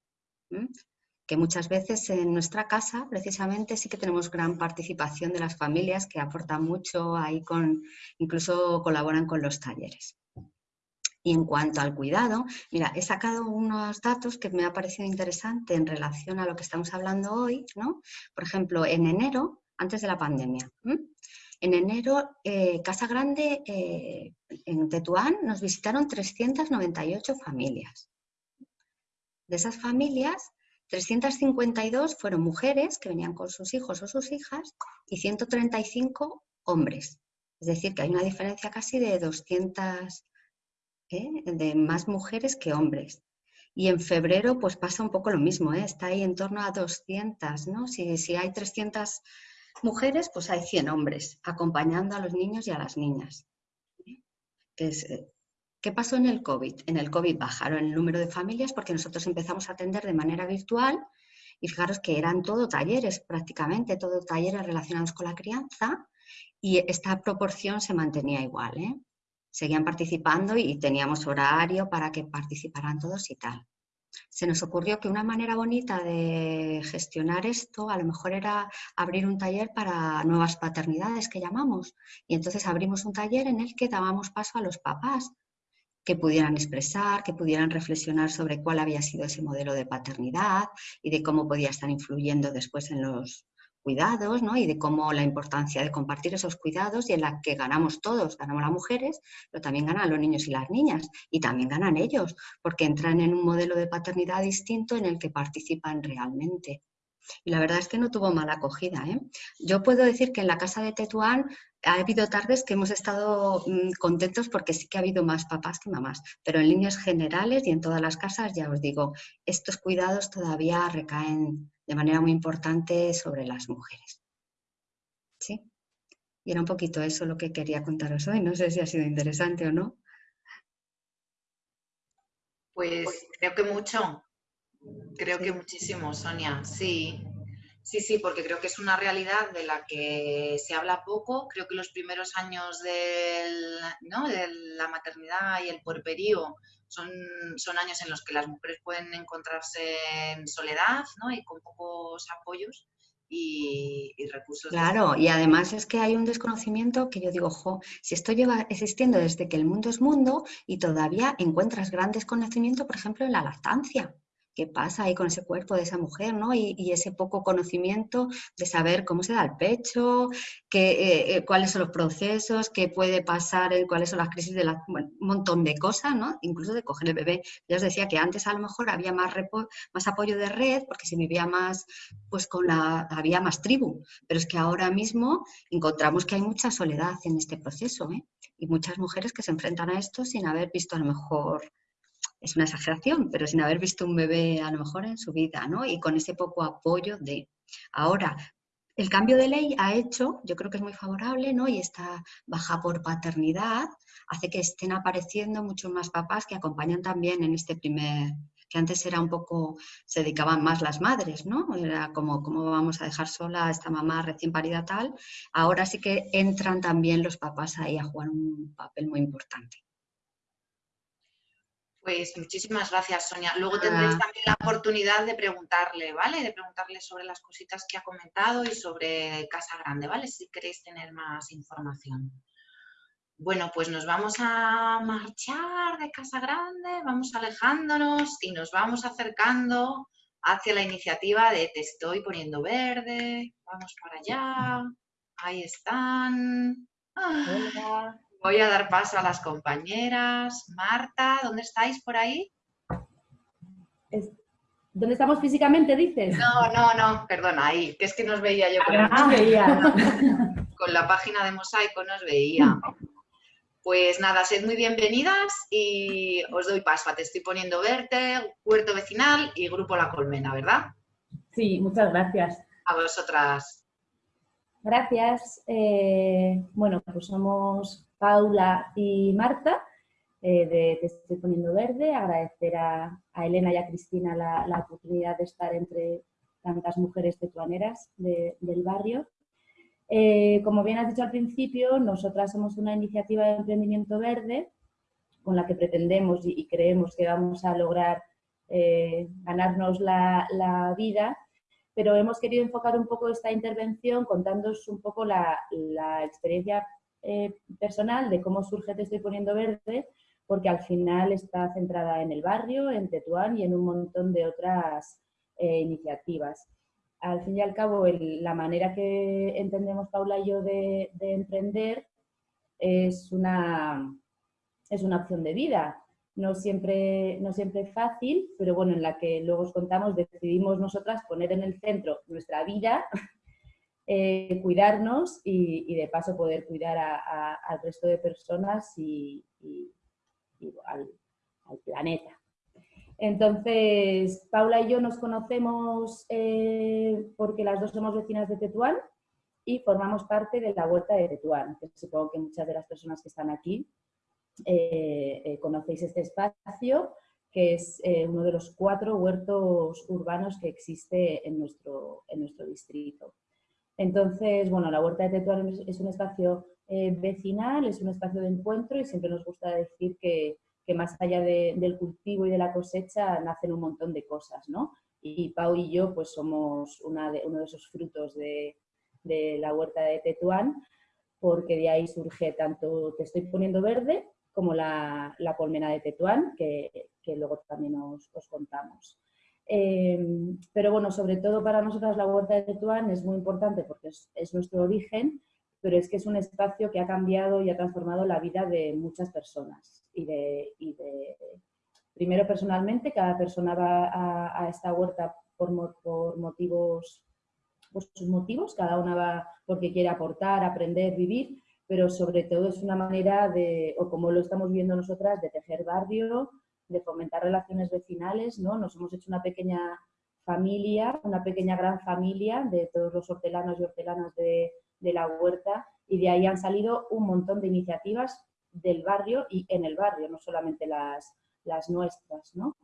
D: que muchas veces en nuestra casa precisamente sí que tenemos gran participación de las familias que aportan mucho ahí con, incluso colaboran con los talleres. Y en cuanto al cuidado, mira, he sacado unos datos que me ha parecido interesante en relación a lo que estamos hablando hoy, ¿no? Por ejemplo, en enero, antes de la pandemia, en enero, eh, Casa Grande, eh, en Tetuán, nos visitaron 398 familias. De esas familias, 352 fueron mujeres que venían con sus hijos o sus hijas y 135 hombres. Es decir, que hay una diferencia casi de 200 ¿eh? de más mujeres que hombres. Y en febrero pues pasa un poco lo mismo, ¿eh? está ahí en torno a 200, ¿no? Si, hay 300 mujeres, pues hay 100 hombres acompañando a los niños y a las niñas. Eh, ¿Qué pasó en el COVID? En el COVID bajaron el número de familias porque nosotros empezamos a atender de manera virtual y fijaros que eran todo talleres prácticamente, todo talleres relacionados con la crianza y esta proporción se mantenía igual. ¿eh? seguían participando y teníamos horario para que participaran todos y tal. Se nos ocurrió que una manera bonita de gestionar esto a lo mejor era abrir un taller para nuevas paternidades que llamamos. Y entonces abrimos un taller en el que dábamos paso a los papás que pudieran expresar, que pudieran reflexionar sobre cuál había sido ese modelo de paternidad y de cómo podía estar influyendo después en los, cuidados ¿no? y de cómo la importancia de compartir esos cuidados y en la que ganamos todos, ganamos las mujeres, pero también ganan los niños y las niñas y también ganan ellos, porque entran en un modelo de paternidad distinto en el que participan realmente. Y la verdad es que no tuvo mala acogida. ¿eh? Yo puedo decir que en la casa de Tetuán ha habido tardes que hemos estado mm, contentos porque sí que ha habido más papás que mamás, pero en líneas generales y en todas las casas, ya os digo, estos cuidados todavía recaen de manera muy importante sobre las mujeres. ¿Sí? Y era un poquito eso lo que quería contaros hoy. No sé si ha sido interesante o no.
A: Pues creo que mucho. Creo que muchísimo, Sonia. Sí, sí, sí, porque creo que es una realidad de la que se habla poco. Creo que los primeros años del, ¿no? de la maternidad y el puerperío son, son años en los que las mujeres pueden encontrarse en soledad ¿no? y con pocos apoyos y, recursos.
D: Claro, y además es que hay un desconocimiento que yo digo, jo, si esto lleva existiendo desde que el mundo es mundo y todavía encuentras gran desconocimiento, por ejemplo, en la lactancia qué pasa ahí con ese cuerpo de esa mujer, ¿no? Y, ese poco conocimiento de saber cómo se da el pecho, qué, eh, eh, cuáles son los procesos, qué puede pasar, cuáles son las crisis de la, un montón de cosas, ¿no? Incluso de coger el bebé. Ya os decía que antes a lo mejor había más, más apoyo de red porque se vivía más, pues con la, había más tribu, pero es que ahora mismo encontramos que hay mucha soledad en este proceso, ¿eh? Y muchas mujeres que se enfrentan a esto sin haber visto a lo mejor es una exageración, pero sin haber visto un bebé a lo mejor en su vida, ¿no? Y con ese poco apoyo de... Ahora, el cambio de ley ha hecho, yo creo que es muy favorable, ¿no? Y esta baja por paternidad hace que estén apareciendo muchos más papás que acompañan también en este primer, que antes era un poco, se dedicaban más las madres, ¿no? Era como, ¿cómo vamos a dejar sola a esta mamá recién parida tal? Ahora sí que entran también los papás ahí a jugar un papel muy importante.
A: Pues muchísimas gracias, Sonia. Luego tendréis también la oportunidad de preguntarle, ¿vale? De preguntarle sobre las cositas que ha comentado y sobre Casa Grande, ¿vale? Si queréis tener más información. Bueno, pues nos vamos a marchar de Casa Grande, vamos alejándonos y nos vamos acercando hacia la iniciativa de Te estoy poniendo verde, vamos para allá, ahí están. Hola. Voy a dar paso a las compañeras. Marta, ¿dónde estáis por ahí?
E: ¿Dónde estamos físicamente, dices?
A: No, no, no, perdona, ahí, que es que nos veía yo.
E: Con, ah, veía.
A: con la página de Mosaico nos veía. Pues nada, sed muy bienvenidas y os doy paso. Te estoy poniendo Verte, Huerto Vecinal y Grupo La Colmena, ¿verdad?
E: Sí, muchas gracias.
A: A vosotras.
E: Gracias. Eh, bueno, pues somos Paula y Marta eh, de Te estoy poniendo verde. Agradecer a, Elena y a Cristina la, oportunidad de estar entre tantas mujeres tetuaneras del barrio. Eh, como bien has dicho al principio, nosotras somos una iniciativa de emprendimiento verde con la que pretendemos y, creemos que vamos a lograr ganarnos la, la vida pero hemos querido enfocar un poco esta intervención contándoos un poco la, experiencia eh, personal de cómo surge Te estoy poniendo verde, porque al final está centrada en el barrio, en Tetuán y en un montón de otras eh, iniciativas. Al fin y al cabo, la manera que entendemos Paula y yo de, de emprender es una, es una opción de vida no siempre, no siempre fácil, pero bueno, en la que luego os contamos, decidimos nosotras poner en el centro nuestra vida, eh, cuidarnos y, de paso poder cuidar al resto de personas y, al, planeta. Entonces, Paula y yo nos conocemos eh, porque las dos somos vecinas de Tetuán y formamos parte de la Huerta de Tetuán, supongo que muchas de las personas que están aquí eh, conocéis este espacio, que es uno de los cuatro huertos urbanos que existe en nuestro, en nuestro distrito. Entonces, bueno, la Huerta de Tetuán es un espacio vecinal, es un espacio de encuentro y siempre nos gusta decir que, más allá del cultivo y de la cosecha nacen un montón de cosas, ¿no? Y Pau y yo pues somos uno de esos frutos de, de la Huerta de Tetuán, porque de ahí surge tanto Te estoy poniendo verde, como la, colmena de Tetuán, que, luego también os, contamos. Eh, pero bueno, sobre todo para nosotras la huerta de Tetuán es muy importante porque es, nuestro origen, pero es que es un espacio que ha cambiado y ha transformado la vida de muchas personas. Y de, primero personalmente, cada persona va a, esta huerta por, por motivos por sus motivos, cada una va porque quiere aportar, aprender, vivir, pero sobre todo es una manera de, o como lo estamos viendo nosotras, de tejer barrio, de fomentar relaciones vecinales, ¿no? Nos hemos hecho una pequeña familia, una pequeña gran familia de todos los hortelanos y hortelanas de, la huerta y de ahí han salido un montón de iniciativas del barrio y en el barrio, no solamente las, las nuestras, ¿no?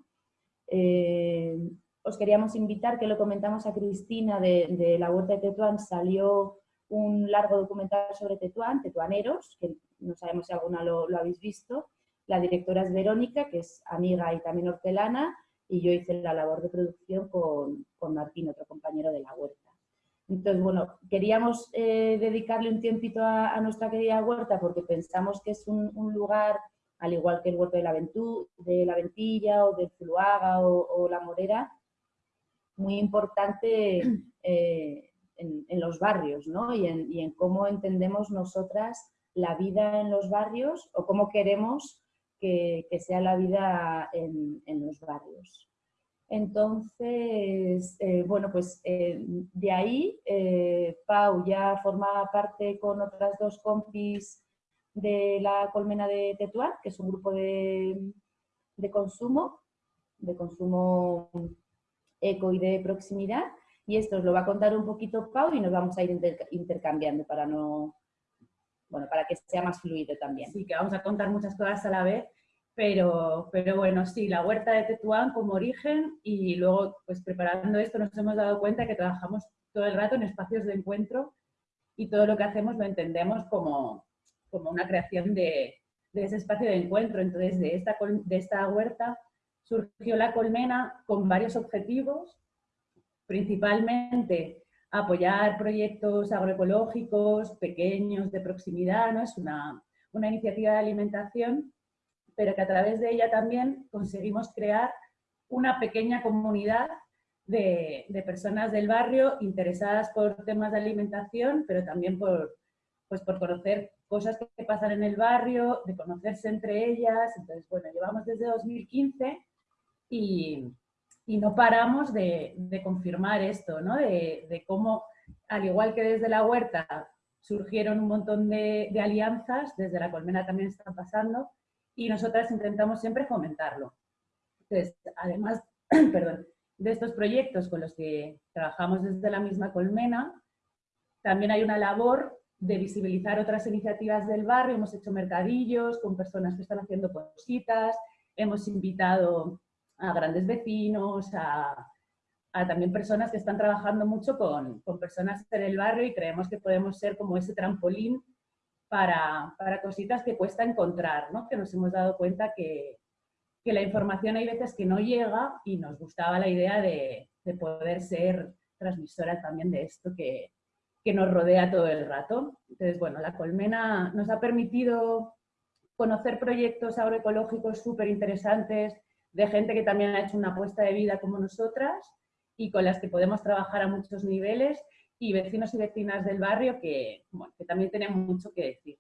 E: Eh, os queríamos invitar, que lo comentamos a Cristina de, de la Huerta de Tetuán, salió un largo documental sobre Tetuán, Tetuaneros, que no sabemos si alguna lo, habéis visto. La directora es Verónica, que es amiga y también hortelana, y yo hice la labor de producción con, Martín, otro compañero de la huerta. Entonces, bueno, queríamos eh, dedicarle un tiempito a, nuestra querida huerta porque pensamos que es un, lugar, al igual que el huerto de la, de la Ventilla o del Zuluaga o, la Morera, muy importante *clears throat* eh, en, los barrios ¿no? y, en, cómo entendemos nosotras la vida en los barrios o cómo queremos que, sea la vida en, los barrios. Entonces, eh, bueno, pues eh, de ahí eh, Pau ya formaba parte con otras dos compis de la Colmena de Tetuán, que es un grupo de, de consumo, de consumo eco y de proximidad, y esto os lo va a contar un poquito Pau y nos vamos a ir intercambiando para no, bueno, para que sea más fluido también.
F: Sí, que vamos a contar muchas cosas a la vez, pero, pero bueno, sí, la huerta de Tetuán como origen y luego, pues preparando esto nos hemos dado cuenta que trabajamos todo el rato en espacios de encuentro y todo lo que hacemos lo entendemos como, como una creación de, de ese espacio de encuentro. Entonces, de esta, de esta huerta surgió la colmena con varios objetivos principalmente apoyar proyectos agroecológicos pequeños de proximidad, ¿no? es una, iniciativa de alimentación, pero que a través de ella también conseguimos crear una pequeña comunidad de, personas del barrio interesadas por temas de alimentación, pero también por, pues por conocer cosas que pasan en el barrio, de conocerse entre ellas. Entonces, bueno, llevamos desde 2015 y, y no paramos de, confirmar esto, ¿no? De, cómo, al igual que desde la huerta surgieron un montón de, de alianzas, desde la colmena también están pasando, y nosotras intentamos siempre fomentarlo. Entonces, además, *clears throat* perdón, de estos proyectos con los que trabajamos desde la misma colmena, también hay una labor de visibilizar otras iniciativas del barrio. Hemos hecho mercadillos con personas que están haciendo cositas, hemos invitado a grandes vecinos, a, también personas que están trabajando mucho con, personas en el barrio y creemos que podemos ser como ese trampolín para, para cositas que cuesta encontrar, ¿no? que nos hemos dado cuenta que, que, la información hay veces que no llega y nos gustaba la idea de, de poder ser transmisora también de esto que, que nos rodea todo el rato. Entonces, bueno, la colmena nos ha permitido conocer proyectos agroecológicos súper interesantes de gente que también ha hecho una apuesta de vida como nosotras y con las que podemos trabajar a muchos niveles y vecinos y vecinas del barrio que, que también tenemos mucho que decir.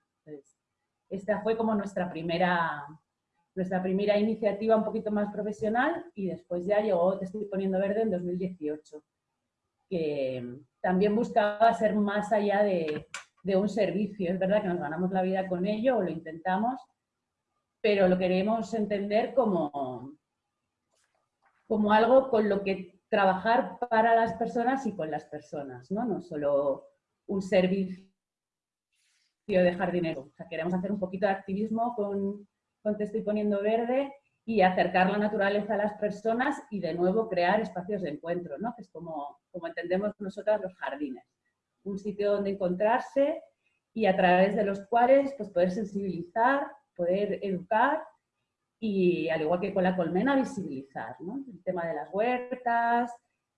F: esta fue como nuestra primera, nuestra primera iniciativa un poquito más profesional y después ya llegó Te estoy poniendo verde en 2018, que también buscaba ser más allá de, de un servicio. Es verdad que nos ganamos la vida con ello o lo intentamos, pero lo queremos entender como, como algo con lo que trabajar para las personas y con las personas, ¿no? No solo un servicio de jardinero. O sea, queremos hacer un poquito de activismo con, con Te estoy poniendo verde y acercar la naturaleza a las personas y de nuevo crear espacios de encuentro, ¿no? que es como, como entendemos nosotras los jardines. Un sitio donde encontrarse y a través de los cuales pues, poder sensibilizar, poder educar y al igual que con la colmena, visibilizar el tema de las huertas,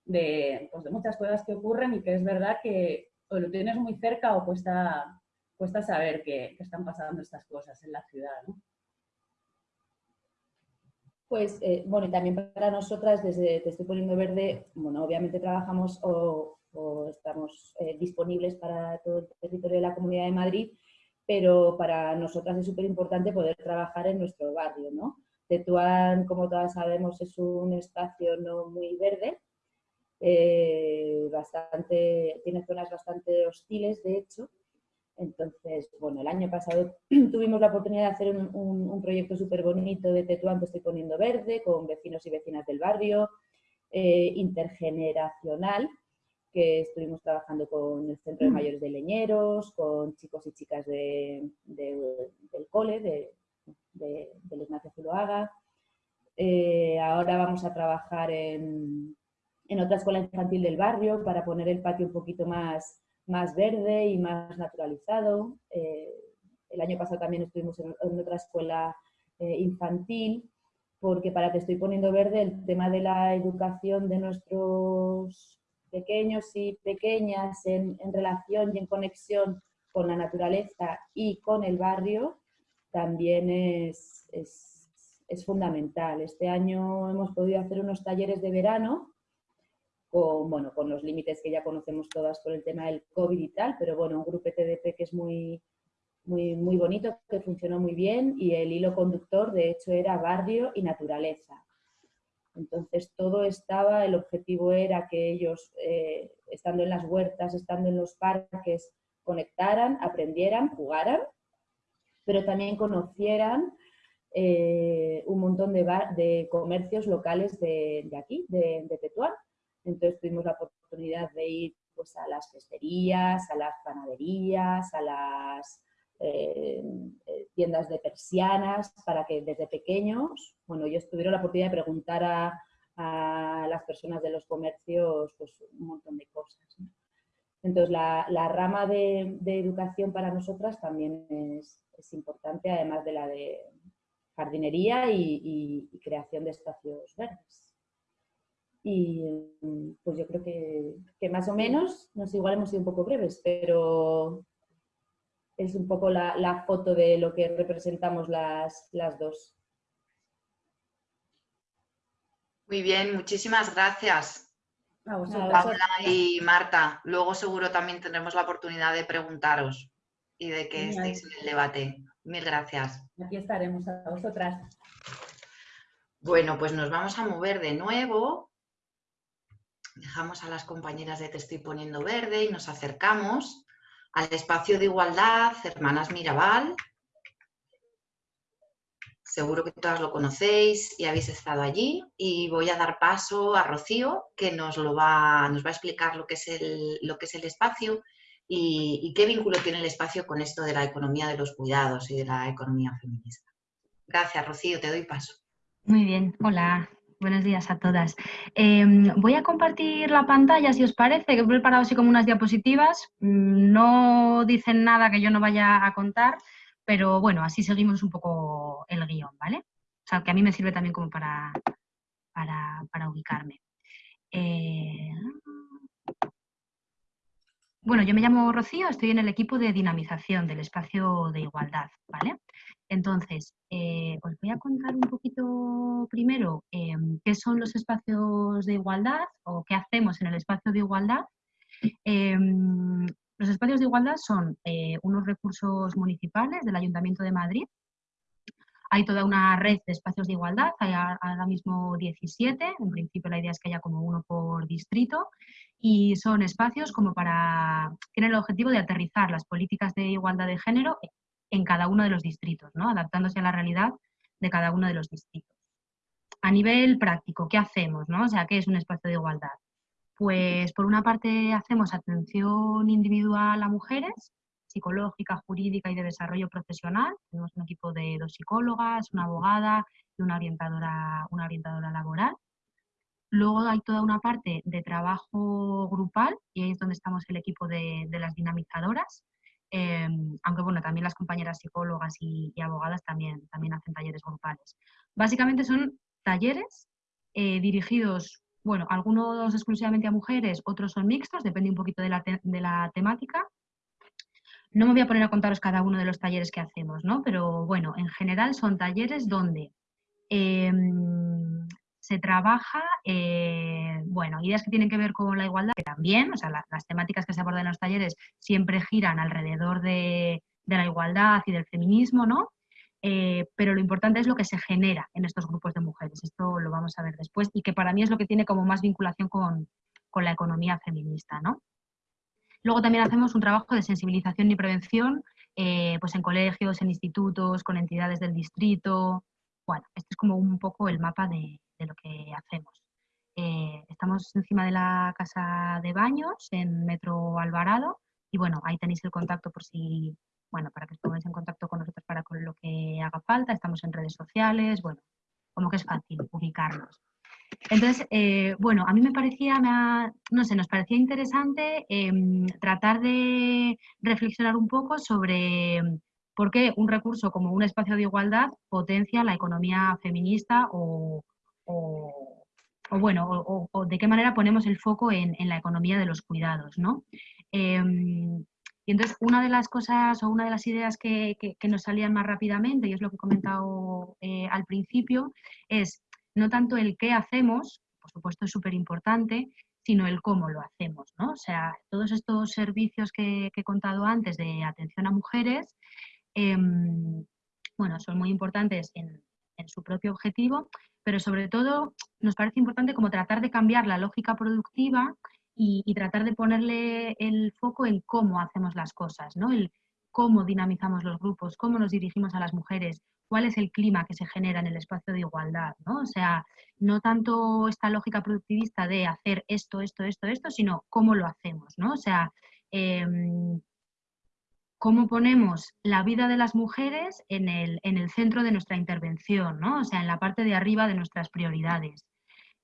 F: de, pues de muchas cosas que ocurren y que es verdad que o lo tienes muy cerca o cuesta, cuesta saber que, están pasando estas cosas en la ciudad.
E: Pues, eh, bueno, y también para nosotras, desde Te estoy poniendo verde, bueno, obviamente trabajamos o, estamos eh, disponibles para todo el territorio de la Comunidad de Madrid, pero para nosotras es súper importante poder trabajar en nuestro barrio, ¿no? Tetuán, como todas sabemos, es un espacio no muy verde, eh, bastante, tiene zonas bastante hostiles, de hecho. Entonces, bueno, el año pasado *clears throat* tuvimos la oportunidad de hacer un, proyecto súper bonito de Tetuán que estoy poniendo verde, con vecinos y vecinas del barrio, eh, intergeneracional, que estuvimos trabajando con el Centro de mm. Mayores de Leñeros, con chicos y chicas de, del cole, de, del Ignacio Zuloaga. Eh, ahora vamos a trabajar en, en, otra escuela infantil del barrio para poner el patio un poquito más, más verde y más naturalizado. Eh, el año pasado también estuvimos en, otra escuela eh, infantil porque para que estoy poniendo verde el tema de la educación de nuestros pequeños y pequeñas en, relación y en conexión con la naturaleza y con el barrio también es, es, fundamental. Este año hemos podido hacer unos talleres de verano con, bueno, con los límites que ya conocemos todas por el tema del COVID y tal, pero bueno, un grupo TDP que es muy, muy, muy bonito, que funcionó muy bien y el hilo conductor de hecho era barrio y naturaleza. Entonces todo estaba, el objetivo era que ellos, eh, estando en las huertas, estando en los parques, conectaran, aprendieran, jugaran, pero también conocieran eh, un montón de, comercios locales de, aquí, de, de, Tetuán. Entonces tuvimos la oportunidad de ir pues, a las festerías, a las panaderías, a las eh, tiendas de persianas, para que desde pequeños, bueno, ellos tuvieron la oportunidad de preguntar a, las personas de los comercios pues, un montón de cosas. Entonces, la, rama de, educación para nosotras también es, importante, además de la de jardinería y, creación de espacios verdes. Y pues yo creo que, que, más o menos, no sé, igual hemos sido un poco breves, pero es un poco la, foto de lo que representamos las, las dos.
A: Muy bien, muchísimas gracias. Paula y Marta. Luego seguro también tendremos la oportunidad de preguntaros y de que estéis en el debate. Mil gracias.
F: Aquí estaremos a vosotras.
A: Bueno, pues nos vamos a mover de nuevo. Dejamos a las compañeras de Te estoy poniendo verde y nos acercamos al espacio de igualdad Hermanas Mirabal. Seguro que todas lo conocéis y habéis estado allí. Y voy a dar paso a Rocío, que nos, lo va, nos va a explicar lo que es el, espacio y qué vínculo tiene el espacio con esto de la economía de los cuidados y de la economía feminista. Gracias, Rocío, te doy paso.
G: Muy bien, hola, buenos días a todas. Em, voy a compartir la pantalla, si os parece, que he preparado así como unas diapositivas. Mm, no dicen nada que yo no vaya a contar, pero bueno, así seguimos un poco el guion, ¿vale? O sea, que a mí me sirve también como para, para, ubicarme. Eh, bueno, yo me llamo Rocío, estoy en el equipo de dinamización del espacio de igualdad, ¿vale? Entonces, eh, os voy a contar un poquito primero em, qué son los espacios de igualdad o qué hacemos en el espacio de igualdad. Em, los espacios de igualdad son eh, unos recursos municipales del Ayuntamiento de Madrid. Hay toda una red de espacios de igualdad, hay ahora mismo 17, en principio la idea es que haya como uno por distrito, y son espacios como para, tienen el objetivo de aterrizar las políticas de igualdad de género en cada uno de los distritos, ¿no? adaptándose a la realidad de cada uno de los distritos. A nivel práctico, ¿qué hacemos? No? O sea, ¿qué es un espacio de igualdad? Pues por una parte hacemos atención individual a mujeres, psicológica, jurídica y de desarrollo profesional. Tenemos un equipo de dos psicólogas, una abogada y una orientadora, una orientadora laboral. Luego hay toda una parte de trabajo grupal y ahí es donde estamos el equipo de, las dinamizadoras. Em, aunque bueno, también las compañeras psicólogas y, abogadas también, también hacen talleres grupales. Básicamente son talleres eh, dirigidos, bueno, algunos exclusivamente a mujeres, otros son mixtos, depende un poquito de la, de la temática. No me voy a poner a contaros cada uno de los talleres que hacemos, ¿no? Pero bueno, en general son talleres donde em, se trabaja, eh, bueno, ideas que tienen que ver con la igualdad, que también, o sea, las temáticas que se abordan en los talleres siempre giran alrededor de, la igualdad y del feminismo, ¿no? Eh, pero lo importante es lo que se genera en estos grupos de mujeres, esto lo vamos a ver después, y que para mí es lo que tiene como más vinculación con, la economía feminista, ¿no? Luego también hacemos un trabajo de sensibilización y prevención, eh, pues en colegios, en institutos, con entidades del distrito. Bueno, este es como un poco el mapa de, lo que hacemos. Eh, estamos encima de la casa de baños en Metro Alvarado y bueno, ahí tenéis el contacto por si, bueno, para que os pongáis en contacto con nosotros para con lo que haga falta. Estamos en redes sociales, bueno, como que es fácil ubicarnos. Entonces, eh, bueno, a mí me parecía, no sé, nos parecía interesante em, tratar de reflexionar un poco sobre por qué un recurso como un espacio de igualdad potencia la economía feminista o, o, bueno, o, de qué manera ponemos el foco en, la economía de los cuidados, ¿no? Em, y entonces, una de las cosas o una de las ideas que, nos salían más rápidamente, y es lo que he comentado eh, al principio, es no tanto el qué hacemos, por supuesto es súper importante, sino el cómo lo hacemos, ¿no? O sea, todos estos servicios que, he contado antes de atención a mujeres, em, bueno, son muy importantes en, en su propio objetivo, pero sobre todo nos parece importante como tratar de cambiar la lógica productiva y, tratar de ponerle el foco en cómo hacemos las cosas, ¿no? El cómo dinamizamos los grupos, cómo nos dirigimos a las mujeres, cuál es el clima que se genera en el espacio de igualdad, ¿no? O sea, no tanto esta lógica productivista de hacer esto, esto, esto, esto, sino cómo lo hacemos, ¿no? O sea, em, cómo ponemos la vida de las mujeres en el, centro de nuestra intervención, ¿no? O sea, en la parte de arriba de nuestras prioridades.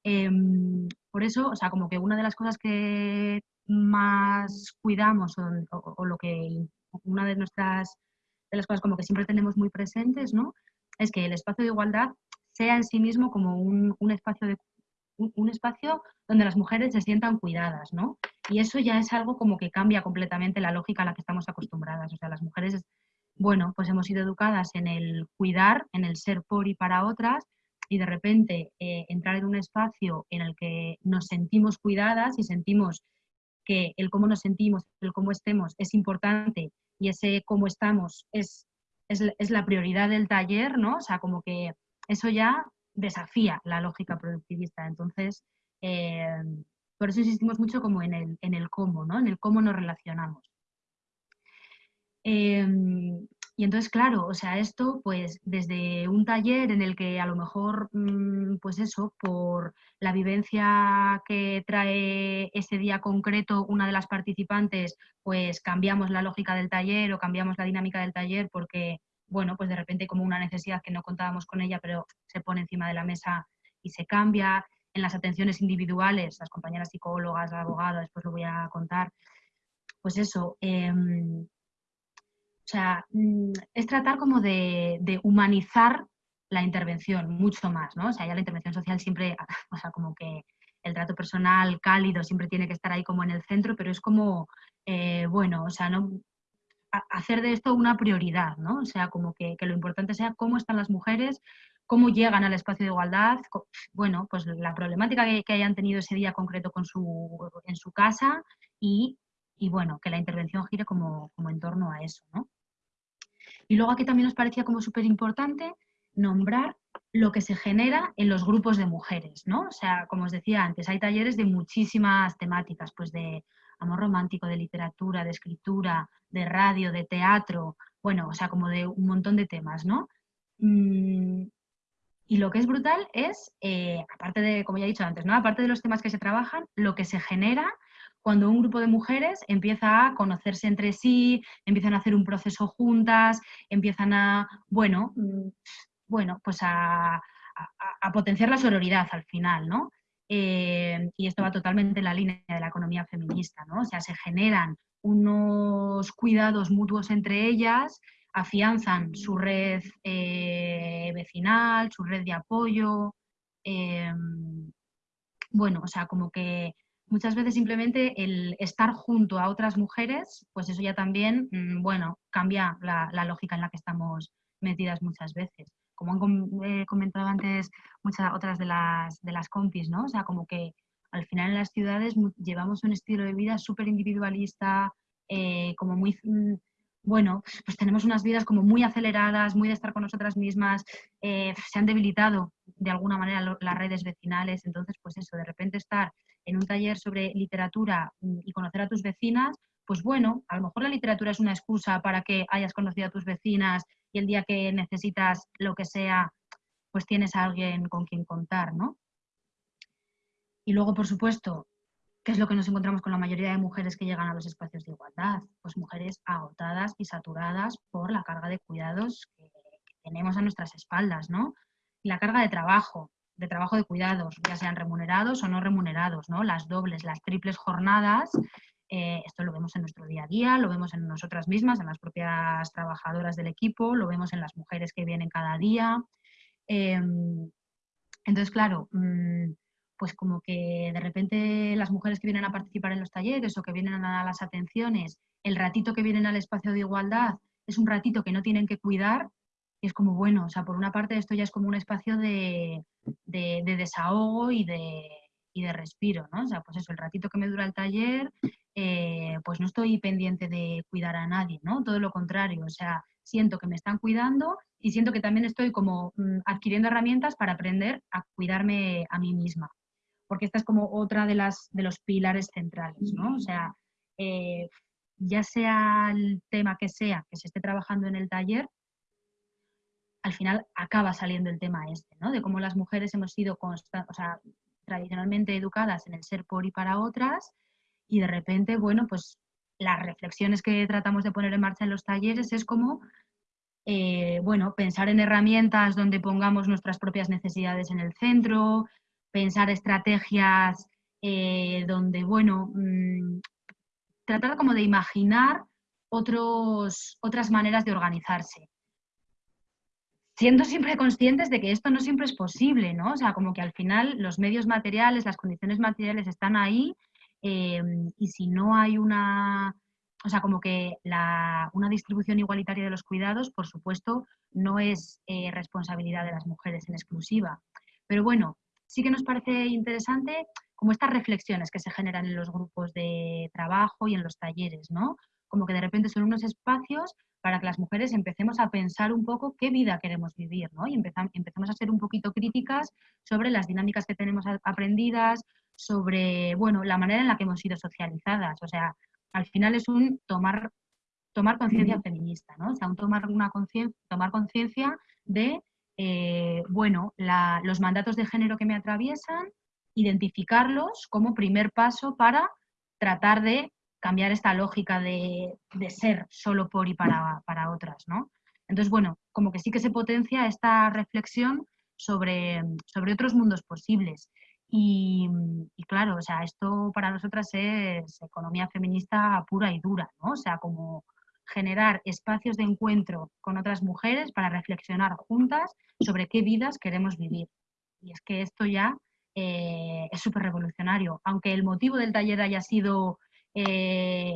G: Em, por eso, o sea, como que una de las cosas que más cuidamos o, lo que una de nuestras de las cosas como que siempre tenemos muy presentes, ¿no? Es que el espacio de igualdad sea en sí mismo como un, un espacio de un, espacio donde las mujeres se sientan cuidadas, ¿no? Y eso ya es algo como que cambia completamente la lógica a la que estamos acostumbradas. O sea, las mujeres, bueno, pues hemos sido educadas en el cuidar, en el ser por y para otras, y de repente eh, entrar en un espacio en el que nos sentimos cuidadas y sentimos que el cómo nos sentimos, el cómo estemos es importante y ese cómo estamos es, es, es la prioridad del taller, ¿no? O sea, como que eso ya desafía la lógica productivista. Entonces, eh, por eso insistimos mucho como en el, en el cómo, ¿no? En el cómo nos relacionamos. Em, y entonces, claro, o sea, esto pues desde un taller en el que a lo mejor, mm, pues eso, por la vivencia que trae ese día concreto una de las participantes, pues cambiamos la lógica del taller o cambiamos la dinámica del taller porque, bueno, pues de repente como una necesidad que no contábamos con ella, pero se pone encima de la mesa y se cambia. En las atenciones individuales, las compañeras psicólogas, abogadas, después lo voy a contar, pues eso, em, sea, mm, es tratar como de, humanizar la intervención mucho más, ¿no? O sea, ya la intervención social siempre, *laughs* o sea, como que el trato personal cálido siempre tiene que estar ahí como en el centro, pero es como, eh, bueno, o sea, no hacer de esto una prioridad, ¿no? O sea, como que, lo importante sea cómo están las mujeres, cómo llegan al espacio de igualdad, bueno, pues la problemática que, hayan tenido ese día concreto en su casa y, bueno, que la intervención gire como, como en torno a eso, ¿no? Y luego aquí también nos parecía como súper importante nombrar lo que se genera en los grupos de mujeres, ¿no? O sea, como os decía antes, hay talleres de muchísimas temáticas, pues de amor romántico, de literatura, de escritura, de radio, de teatro, bueno, o sea, como de un montón de temas, ¿no? Mm, y lo que es brutal es, eh, aparte de, como ya he dicho antes, ¿no? Aparte de los temas que se trabajan, lo que se genera cuando un grupo de mujeres empieza a conocerse entre sí, empiezan a hacer un proceso juntas, empiezan a, bueno, mm, bueno pues a, potenciar la sororidad al final, ¿no? Eh, y esto va totalmente en la línea de la economía feminista, ¿no? O sea, se generan unos cuidados mutuos entre ellas, afianzan su red eh, vecinal, su red de apoyo, eh, bueno, o sea, como que muchas veces simplemente el estar junto a otras mujeres, pues eso ya también, mm, bueno, cambia la, lógica en la que estamos metidas muchas veces. Como han comentado antes muchas otras de las, de las compis, ¿no? O sea, como que al final en las ciudades llevamos un estilo de vida súper individualista, eh, como muy, mm, bueno, pues tenemos unas vidas como muy aceleradas, muy de estar con nosotras mismas, eh, se han debilitado de alguna manera las redes vecinales, entonces pues eso, de repente estar en un taller sobre literatura mm, y conocer a tus vecinas, pues bueno, a lo mejor la literatura es una excusa para que hayas conocido a tus vecinas y el día que necesitas lo que sea, pues tienes a alguien con quien contar, ¿no? Y luego, por supuesto, ¿qué es lo que nos encontramos con la mayoría de mujeres que llegan a los espacios de igualdad? Pues mujeres agotadas y saturadas por la carga de cuidados que tenemos a nuestras espaldas, ¿no? Y la carga de trabajo, de trabajo de cuidados, ya sean remunerados o no remunerados, ¿no? Las dobles, las triples jornadas, eh, esto lo vemos en nuestro día a día, lo vemos en nosotras mismas, en las propias trabajadoras del equipo, lo vemos en las mujeres que vienen cada día. Em, entonces, claro, mm, pues como que de repente las mujeres que vienen a participar en los talleres o que vienen a las atenciones, el ratito que vienen al espacio de igualdad es un ratito que no tienen que cuidar y es como, bueno, o sea, por una parte esto ya es como un espacio de, desahogo y de, de respiro, ¿no? O sea, pues eso, el ratito que me dura el taller, eh, pues no estoy pendiente de cuidar a nadie, ¿no? Todo lo contrario, o sea, siento que me están cuidando y siento que también estoy como mm, adquiriendo herramientas para aprender a cuidarme a mí misma. Porque esta es como otra de, las, de los pilares centrales, ¿no? O sea, eh, ya sea el tema que sea que se esté trabajando en el taller, al final acaba saliendo el tema este, ¿no? De cómo las mujeres hemos sido o sea, tradicionalmente educadas en el ser por y para otras y de repente, bueno, pues las reflexiones que tratamos de poner en marcha en los talleres es como, eh, bueno, pensar en herramientas donde pongamos nuestras propias necesidades en el centro, pensar estrategias eh, donde, bueno, mm, tratar como de imaginar otros, otras maneras de organizarse siendo siempre conscientes de que esto no siempre es posible, ¿no? O sea, como que al final los medios materiales, las condiciones materiales están ahí em, y si no hay una, o sea, como que una distribución igualitaria de los cuidados, por supuesto, no es eh, responsabilidad de las mujeres en exclusiva. Pero bueno, sí que nos parece interesante como estas reflexiones que se generan en los grupos de trabajo y en los talleres, ¿no? Como que de repente son unos espacios para que las mujeres empecemos a pensar un poco qué vida queremos vivir, ¿no? Y empezamos a ser un poquito críticas sobre las dinámicas que tenemos aprendidas, sobre, bueno, la manera en la que hemos sido socializadas. O sea, al final es un tomar tomar conciencia feminista, ¿no? O sea, un tomar una tomar conciencia de, eh, bueno, los mandatos de género que me atraviesan, identificarlos como primer paso para tratar de cambiar esta lógica de, ser solo por y para, para, otras, ¿no? Entonces, bueno, como que sí que se potencia esta reflexión sobre, sobre otros mundos posibles. Y, claro, o sea, esto para nosotras es economía feminista pura y dura, ¿no? O sea, como generar espacios de encuentro con otras mujeres para reflexionar juntas sobre qué vidas queremos vivir. Y es que esto ya eh, es súper revolucionario. Aunque el motivo del taller haya sido eh,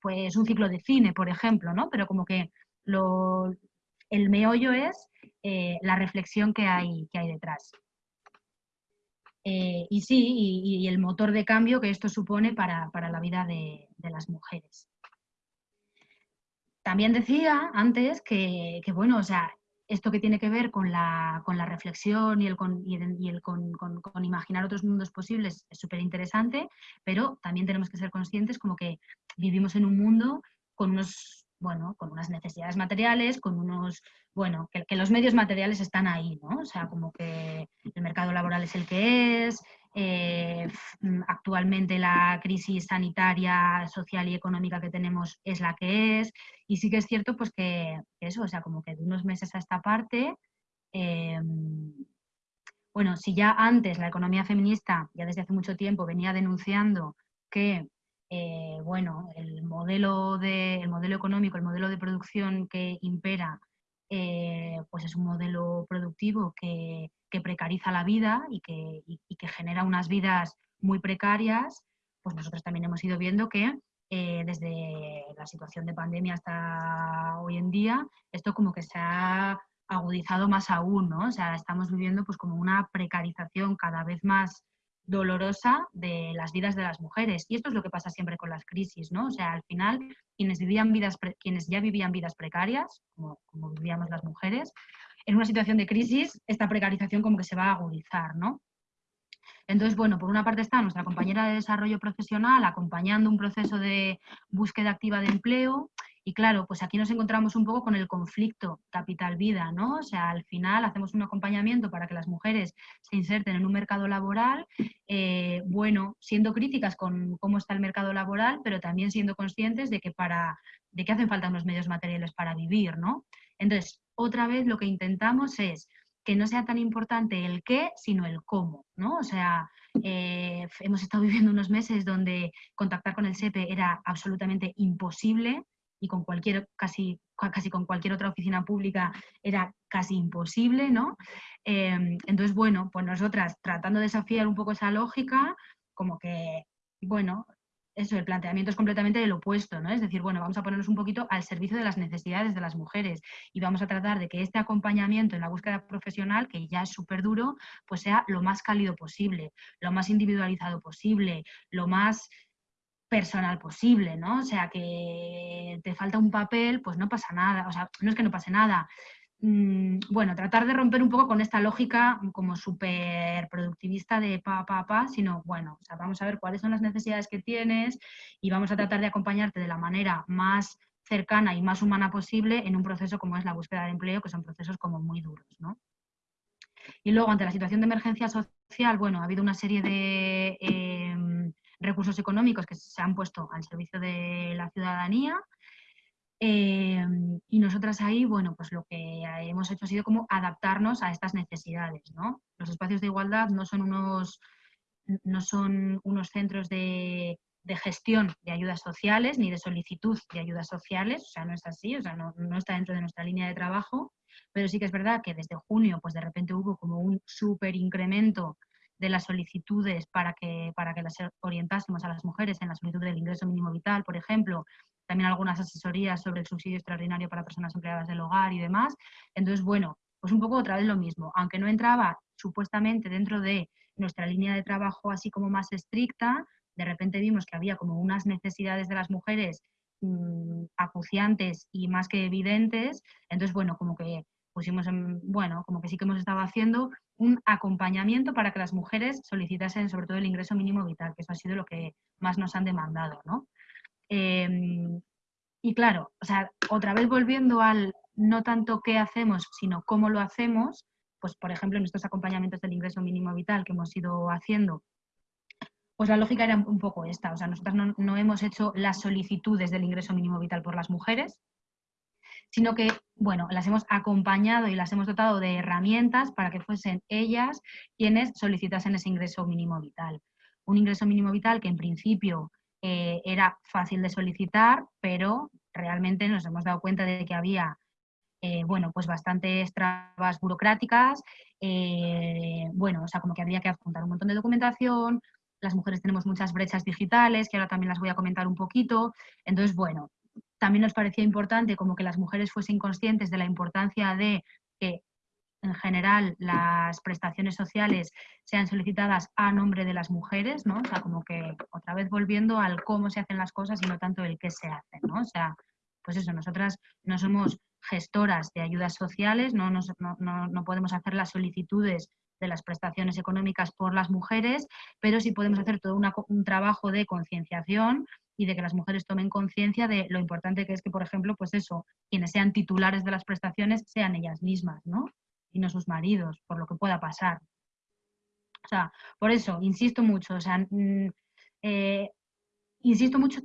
G: pues un ciclo de cine, por ejemplo, ¿no? Pero como que lo, el meollo es eh, la reflexión que hay, que hay detrás. y sí, y, el motor de cambio que esto supone para, la vida de, las mujeres. También decía antes que, que, bueno, o sea, esto que tiene que ver con la, con la reflexión y el, con, y el con, con, imaginar otros mundos posibles es súper interesante, pero también tenemos que ser conscientes como que vivimos en un mundo con unos bueno, con unas necesidades materiales, con unos, bueno, que, que, los medios materiales están ahí, ¿no? O sea, como que el mercado laboral es el que es, eh, mm, actualmente la crisis sanitaria, social y económica que tenemos es la que es. Y sí que es cierto pues que eso, o sea, como que de unos meses a esta parte, em, bueno, si ya antes la economía feminista, ya desde hace mucho tiempo, venía denunciando que eh, bueno, el modelo, de, el modelo económico, el modelo de producción que impera, eh, pues es un modelo productivo que, que precariza la vida y que, que, genera unas vidas muy precarias, pues nosotros también hemos ido viendo que eh, desde la situación de pandemia hasta hoy en día, esto como que se ha agudizado más aún, ¿no? O sea, estamos viviendo pues como una precarización cada vez más dolorosa de las vidas de las mujeres. Y esto es lo que pasa siempre con las crisis, ¿no? O sea, al final, quienes, vivían vidas quienes ya vivían vidas precarias, como, como vivíamos las mujeres, en una situación de crisis, esta precarización como que se va a agudizar, ¿no? Entonces, bueno, por una parte está nuestra compañera de desarrollo profesional acompañando un proceso de búsqueda activa de empleo y claro, pues aquí nos encontramos un poco con el conflicto capital-vida, ¿no? O sea, al final hacemos un acompañamiento para que las mujeres se inserten en un mercado laboral, eh, bueno, siendo críticas con cómo está el mercado laboral, pero también siendo conscientes de que, para, de que hacen falta unos medios materiales para vivir, ¿no? Entonces, otra vez lo que intentamos es que no sea tan importante el qué, sino el cómo, ¿no? O sea, eh, hemos estado viviendo unos meses donde contactar con el SEPE era absolutamente imposible y con cualquier, casi, casi con cualquier otra oficina pública era casi imposible, ¿no? Em, entonces, bueno, pues nosotras tratando de desafiar un poco esa lógica, como que, bueno, eso, el planteamiento es completamente del opuesto, ¿no? Es decir, bueno, vamos a ponernos un poquito al servicio de las necesidades de las mujeres y vamos a tratar de que este acompañamiento en la búsqueda profesional, que ya es súper duro, pues sea lo más cálido posible, lo más individualizado posible, lo más personal posible, ¿no? O sea, que te falta un papel, pues no pasa nada, o sea, no es que no pase nada, Mm, bueno, tratar de romper un poco con esta lógica como súper productivista de pa, pa, pa, sino, bueno, vamos a ver cuáles son las necesidades que tienes y vamos a tratar de acompañarte de la manera más cercana y más humana posible en un proceso como es la búsqueda de empleo, que son procesos como muy duros, ¿no? Y luego, ante la situación de emergencia social, bueno, ha habido una serie de em, recursos económicos que se han puesto al servicio de la ciudadanía, Em, y nosotras ahí, bueno, pues lo que hemos hecho ha sido como adaptarnos a estas necesidades, ¿no? Los espacios de igualdad no son unos, no son unos centros de, de gestión de ayudas sociales ni de solicitud de ayudas sociales, o sea, no es así, o sea, no, no, está dentro de nuestra línea de trabajo, pero sí que es verdad que desde junio, pues de repente hubo como un súper incremento de las solicitudes para que, para que las orientásemos a las mujeres en la solicitud del ingreso mínimo vital, por ejemplo, también algunas asesorías sobre el subsidio extraordinario para personas empleadas del hogar y demás. Entonces, bueno, pues un poco otra vez lo mismo, aunque no entraba supuestamente dentro de nuestra línea de trabajo así como más estricta, de repente vimos que había como unas necesidades de las mujeres mmm, acuciantes y más que evidentes, entonces bueno, como que pusimos en, bueno, como que sí que hemos estado haciendo un acompañamiento para que las mujeres solicitasen sobre todo el ingreso mínimo vital, que eso ha sido lo que más nos han demandado, ¿no? Em, y claro, o sea, otra vez volviendo al no tanto qué hacemos, sino cómo lo hacemos, pues por ejemplo en estos acompañamientos del ingreso mínimo vital que hemos ido haciendo, pues la lógica era un poco esta, o sea, nosotros no, no hemos hecho las solicitudes del ingreso mínimo vital por las mujeres, sino que, bueno, las hemos acompañado y las hemos dotado de herramientas para que fuesen ellas quienes solicitasen ese ingreso mínimo vital. Un ingreso mínimo vital que en principio eh, era fácil de solicitar, pero realmente nos hemos dado cuenta de que había eh, bueno, pues bastantes trabas burocráticas, eh, bueno, o sea, como que había que adjuntar un montón de documentación, las mujeres tenemos muchas brechas digitales, que ahora también las voy a comentar un poquito, entonces, bueno, también nos parecía importante como que las mujeres fuesen conscientes de la importancia de que en general las prestaciones sociales sean solicitadas a nombre de las mujeres, ¿no? O sea, como que otra vez volviendo al cómo se hacen las cosas y no tanto el qué se hacen, ¿no? O sea, pues eso, nosotras no somos gestoras de ayudas sociales, no, no, no podemos hacer las solicitudes de las prestaciones económicas por las mujeres, pero sí podemos hacer todo un trabajo de concienciación y de que las mujeres tomen conciencia de lo importante que es que, por ejemplo, pues eso, quienes sean titulares de las prestaciones sean ellas mismas, ¿no? Y no sus maridos, por lo que pueda pasar. O sea, por eso, insisto mucho, o sea, mm, eh, insisto mucho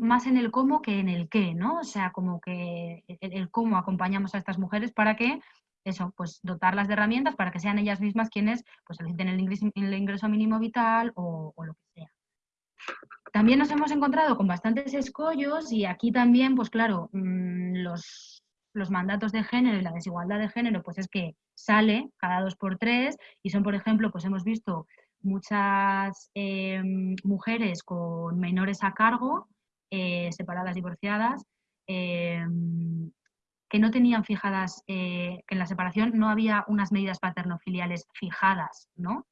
G: más en el cómo que en el qué, ¿no? O sea, como que el, cómo acompañamos a estas mujeres para que eso, pues dotarlas de herramientas para que sean ellas mismas quienes pues soliciten el ingreso, mínimo vital o, lo que sea. También nos hemos encontrado con bastantes escollos y aquí también, pues claro, mm, los, los mandatos de género y la desigualdad de género, pues es que sale cada dos por tres y son, por ejemplo, pues hemos visto muchas em, mujeres con menores a cargo, eh, separadas, divorciadas, em, que no tenían fijadas, eh, que en la separación no había unas medidas paternofiliales fijadas, ¿no?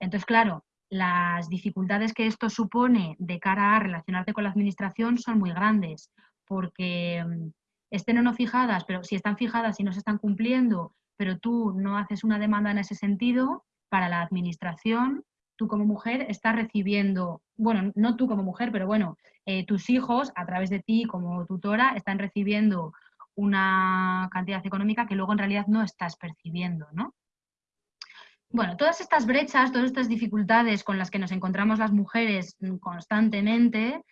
G: Entonces, claro, las dificultades que esto supone de cara a relacionarte con la administración son muy grandes, porque mm, estén o no fijadas, pero si están fijadas y no se están cumpliendo, pero tú no haces una demanda en ese sentido, para la administración, tú como mujer estás recibiendo, bueno, no tú como mujer, pero bueno, eh, tus hijos a través de ti como tutora están recibiendo una cantidad económica que luego en realidad no estás percibiendo, ¿no? Bueno, todas estas brechas, todas estas dificultades con las que nos encontramos las mujeres constantemente,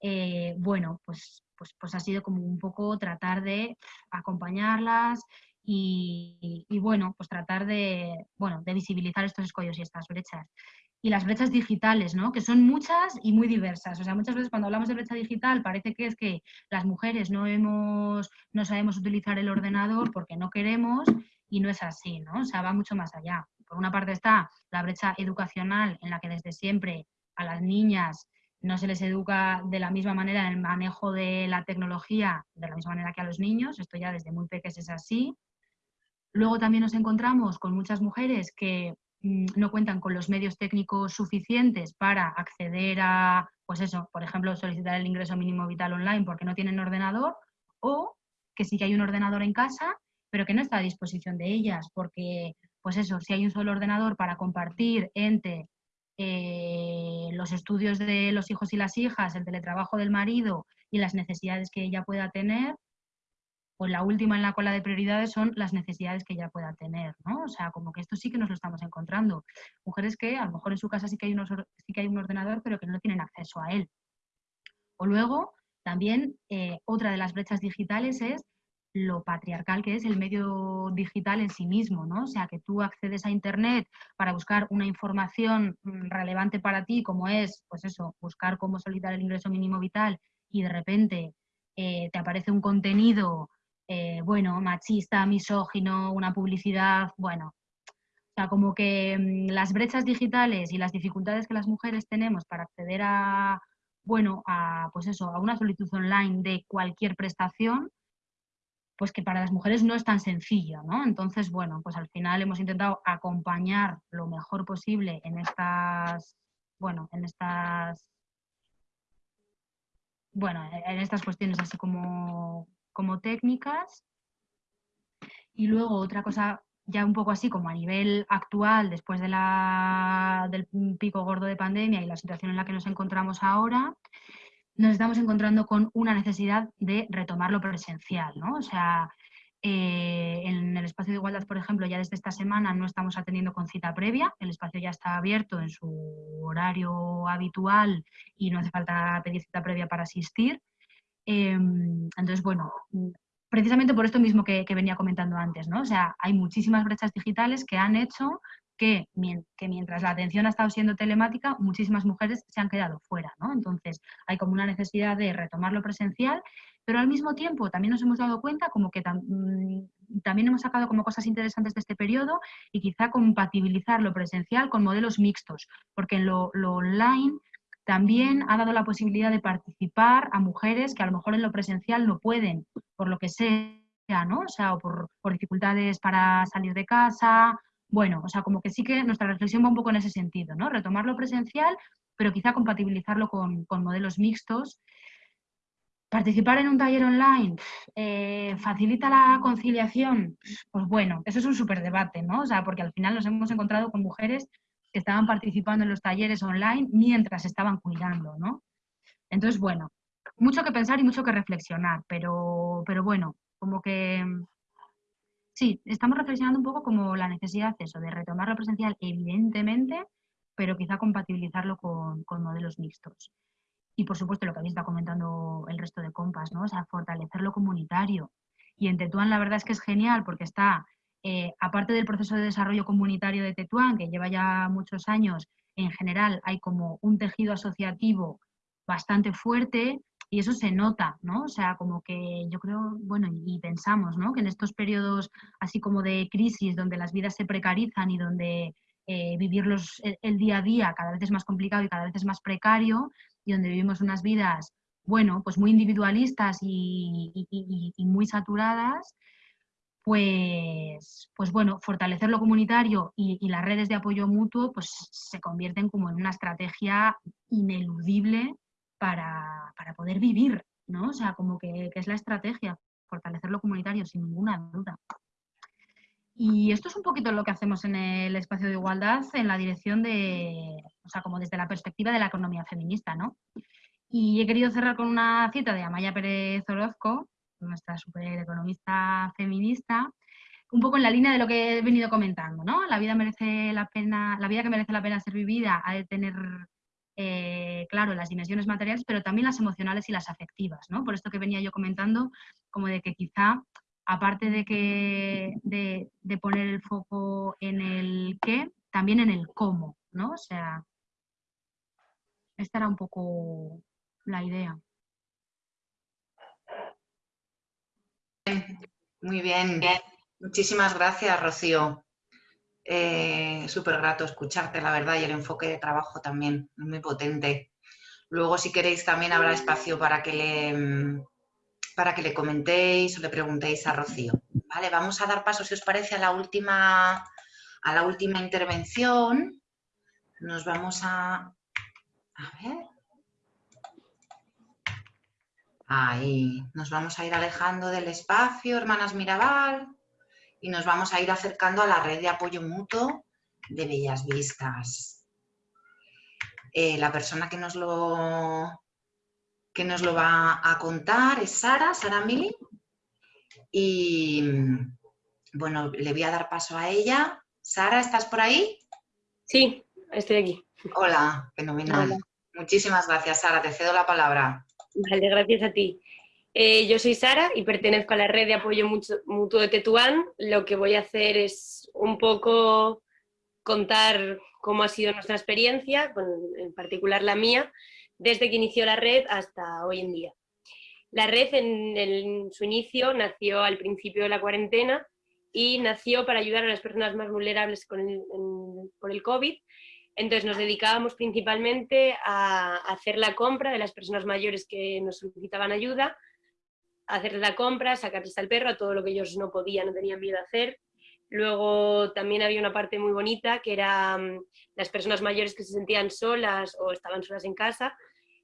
G: eh, bueno, pues, pues, pues, ha sido como un poco tratar de acompañarlas y, bueno, pues tratar de, bueno, de visibilizar estos escollos y estas brechas. Y las brechas digitales, ¿no? Que son muchas y muy diversas. O sea, muchas veces cuando hablamos de brecha digital parece que es que las mujeres no, hemos, no sabemos utilizar el ordenador porque no queremos y no es así, ¿no? O sea, va mucho más allá. Por una parte está la brecha educacional en la que desde siempre a las niñas no se les educa de la misma manera en el manejo de la tecnología, de la misma manera que a los niños, esto ya desde muy pequeños es así. Luego también nos encontramos con muchas mujeres que mm, no cuentan con los medios técnicos suficientes para acceder a, pues eso, por ejemplo, solicitar el ingreso mínimo vital online porque no tienen ordenador, o que sí que hay un ordenador en casa, pero que no está a disposición de ellas porque pues eso, si hay un solo ordenador para compartir entre eh, los estudios de los hijos y las hijas, el teletrabajo del marido y las necesidades que ella pueda tener, pues la última en la cola de prioridades son las necesidades que ella pueda tener, ¿no? O sea, como que esto sí que nos lo estamos encontrando. Mujeres que a lo mejor en su casa sí que hay, un ordenador, pero que no tienen acceso a él. O luego, también eh, otra de las brechas digitales es lo patriarcal que es el medio digital en sí mismo, ¿no? O sea, que tú accedes a Internet para buscar una información mm, relevante para ti, como es, pues eso, buscar cómo solicitar el ingreso mínimo vital y de repente eh, te aparece un contenido, eh, bueno, machista, misógino, una publicidad, bueno, o sea, como que mm, las brechas digitales y las dificultades que las mujeres tenemos para acceder a, bueno, a, pues eso, a una solicitud online de cualquier prestación, pues que para las mujeres no es tan sencillo, ¿no? Entonces, bueno, pues al final hemos intentado acompañar lo mejor posible en estas, bueno, en estas, bueno, en estas cuestiones así como, como técnicas. Y luego otra cosa ya un poco así como a nivel actual, después de la, del pico gordo de pandemia y la situación en la que nos encontramos ahora, nos estamos encontrando con una necesidad de retomar lo presencial, ¿no? O sea, eh, en el espacio de igualdad, por ejemplo, ya desde esta semana no estamos atendiendo con cita previa, el espacio ya está abierto en su horario habitual y no hace falta pedir cita previa para asistir. Em, entonces, bueno, precisamente por esto mismo que, venía comentando antes, ¿no? O sea, hay muchísimas brechas digitales que han hecho que, que, mientras la atención ha estado siendo telemática, muchísimas mujeres se han quedado fuera, ¿no? Entonces, hay como una necesidad de retomar lo presencial pero al mismo tiempo también nos hemos dado cuenta como que mm, también hemos sacado como cosas interesantes de este periodo y quizá compatibilizar lo presencial con modelos mixtos, porque en lo, online también ha dado la posibilidad de participar a mujeres que a lo mejor en lo presencial no pueden, por lo que sea, ¿no? O sea, o por, dificultades para salir de casa. Bueno, o sea, como que sí que nuestra reflexión va un poco en ese sentido, ¿no? Retomar lo presencial, pero quizá compatibilizarlo con, con modelos mixtos ¿Participar en un taller online eh, facilita la conciliación? Pues bueno, eso es un súper debate, ¿no? O sea, porque al final nos hemos encontrado con mujeres que estaban participando en los talleres online mientras estaban cuidando, ¿no? Entonces, bueno, mucho que pensar y mucho que reflexionar, pero, pero bueno, como que sí, estamos reflexionando un poco como la necesidad eso, de retomar lo presencial, evidentemente, pero quizá compatibilizarlo con, modelos mixtos y por supuesto lo que habéis estado comentando el resto de compas, ¿no? O sea, fortalecer lo comunitario. Y en Tetuán la verdad es que es genial porque está, eh, aparte del proceso de desarrollo comunitario de Tetuán, que lleva ya muchos años, en general hay como un tejido asociativo bastante fuerte y eso se nota, ¿no? O sea, como que yo creo, bueno, y pensamos, ¿no? Que en estos periodos así como de crisis, donde las vidas se precarizan y donde eh, vivir el día a día cada vez es más complicado y cada vez es más precario, y donde vivimos unas vidas, bueno, pues muy individualistas y, muy saturadas, pues, pues bueno, fortalecer lo comunitario y, las redes de apoyo mutuo pues se convierten como en una estrategia ineludible para, poder vivir, ¿no? O sea, como que, que, es la estrategia, fortalecer lo comunitario sin ninguna duda. Y esto es un poquito lo que hacemos en el espacio de igualdad en la dirección de, o sea, como desde la perspectiva de la economía feminista, ¿no? Y he querido cerrar con una cita de Amaya Pérez Orozco, nuestra super economista feminista, un poco en la línea de lo que he venido comentando, ¿no? La vida merece la pena, la vida que merece la pena ser vivida ha de tener eh, claro, las dimensiones materiales, pero también las emocionales y las afectivas, ¿no? Por esto que venía yo comentando, como de que quizá aparte de, que, de, poner el foco en el qué, también en el cómo, ¿no? O sea, esta era un poco la idea.
A: Muy bien. Muchísimas gracias, Rocío. Eh, Súper grato escucharte, la verdad, y el enfoque de trabajo también, muy potente. Luego, si queréis, también habrá espacio para que le, para que le comentéis o le preguntéis a Rocío. Vale, vamos a dar paso, si os parece, a la última, a la última intervención. Nos vamos a... A ver. Ahí. Nos vamos a ir alejando del espacio, hermanas Mirabal, y nos vamos a ir acercando a la red de apoyo mutuo de Bellas Vistas. Eh, la persona que nos lo que nos lo va a contar es Sara, Sara Mili. Y bueno, le voy a dar paso a ella. Sara, ¿estás por ahí?
H: Sí, estoy aquí.
A: Hola, fenomenal. Muchísimas gracias, Sara. Te cedo la palabra.
H: Vale, gracias a ti. Eh, yo soy Sara y pertenezco a la red de apoyo mutuo de Tetuán. Lo que voy a hacer es un poco contar cómo ha sido nuestra experiencia, en particular la mía, desde que inició la red hasta hoy en día. La red en, su inicio nació al principio de la cuarentena y nació para ayudar a las personas más vulnerables por el COVID. Entonces nos dedicábamos principalmente a hacer la compra de las personas mayores que nos solicitaban ayuda, hacer la compra, sacarles al perro, a todo lo que ellos no podían, no tenían miedo a hacer. Luego también había una parte muy bonita que era mm, las personas mayores que se sentían solas o estaban solas en casa,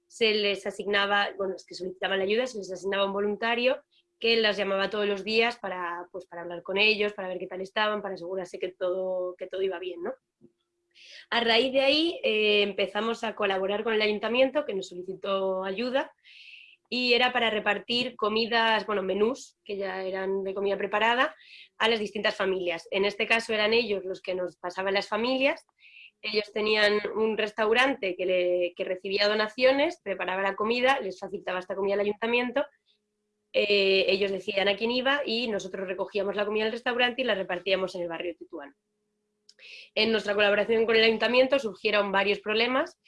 H: se les asignaba, bueno, los que solicitaban la ayuda, se les asignaba un voluntario que las llamaba todos los días para, pues, para hablar con ellos, para ver qué tal estaban, para asegurarse que todo, que todo iba bien, ¿no? A raíz de ahí eh, empezamos a colaborar con el ayuntamiento que nos solicitó ayuda y era para repartir comidas, bueno, menús que ya eran de comida preparada a las distintas familias. En este caso eran ellos los que nos pasaban las familias. Ellos tenían un restaurante que, recibía donaciones, preparaba la comida, les facilitaba esta comida al ayuntamiento, eh, ellos decían a quién iba y nosotros recogíamos la comida del restaurante y la repartíamos en el barrio Tetuán. En nuestra colaboración con el ayuntamiento surgieron varios problemas.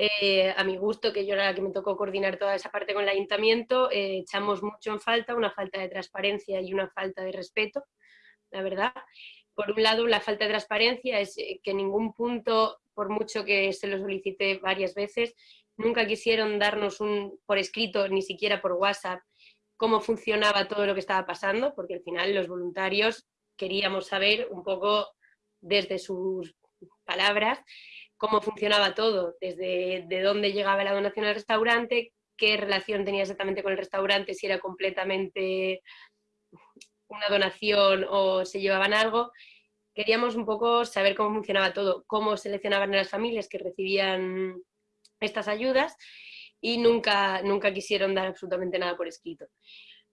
H: Eh, a mi gusto, que yo era la que me tocó coordinar toda esa parte con el ayuntamiento, eh, echamos mucho en falta, una falta de transparencia y una falta de respeto, la verdad. Por un lado, la falta de transparencia es eh, que en ningún punto, por mucho que se lo solicite varias veces, nunca quisieron darnos un por escrito, ni siquiera por WhatsApp, cómo funcionaba todo lo que estaba pasando, porque al final los voluntarios queríamos saber un poco desde sus palabras cómo funcionaba todo, desde de dónde llegaba la donación al restaurante, qué relación tenía exactamente con el restaurante, si era completamente una donación o se llevaban algo. Queríamos un poco saber cómo funcionaba todo, cómo seleccionaban a las familias que recibían estas ayudas y nunca, nunca quisieron dar absolutamente nada por escrito.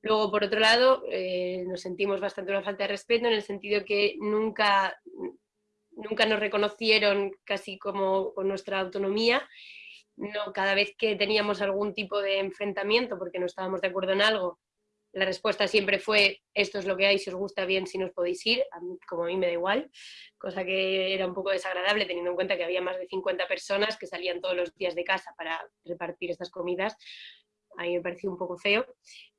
H: Luego, por otro lado, eh, nos sentimos bastante una falta de respeto en el sentido que nunca, nunca nos reconocieron casi como con nuestra autonomía. No, cada vez que teníamos algún tipo de enfrentamiento porque no estábamos de acuerdo en algo, la respuesta siempre fue esto es lo que hay, si os gusta bien, si no os podéis ir, como a mí me da igual, cosa que era un poco desagradable teniendo en cuenta que había más de 50 personas que salían todos los días de casa para repartir estas comidas, a mí me pareció un poco feo.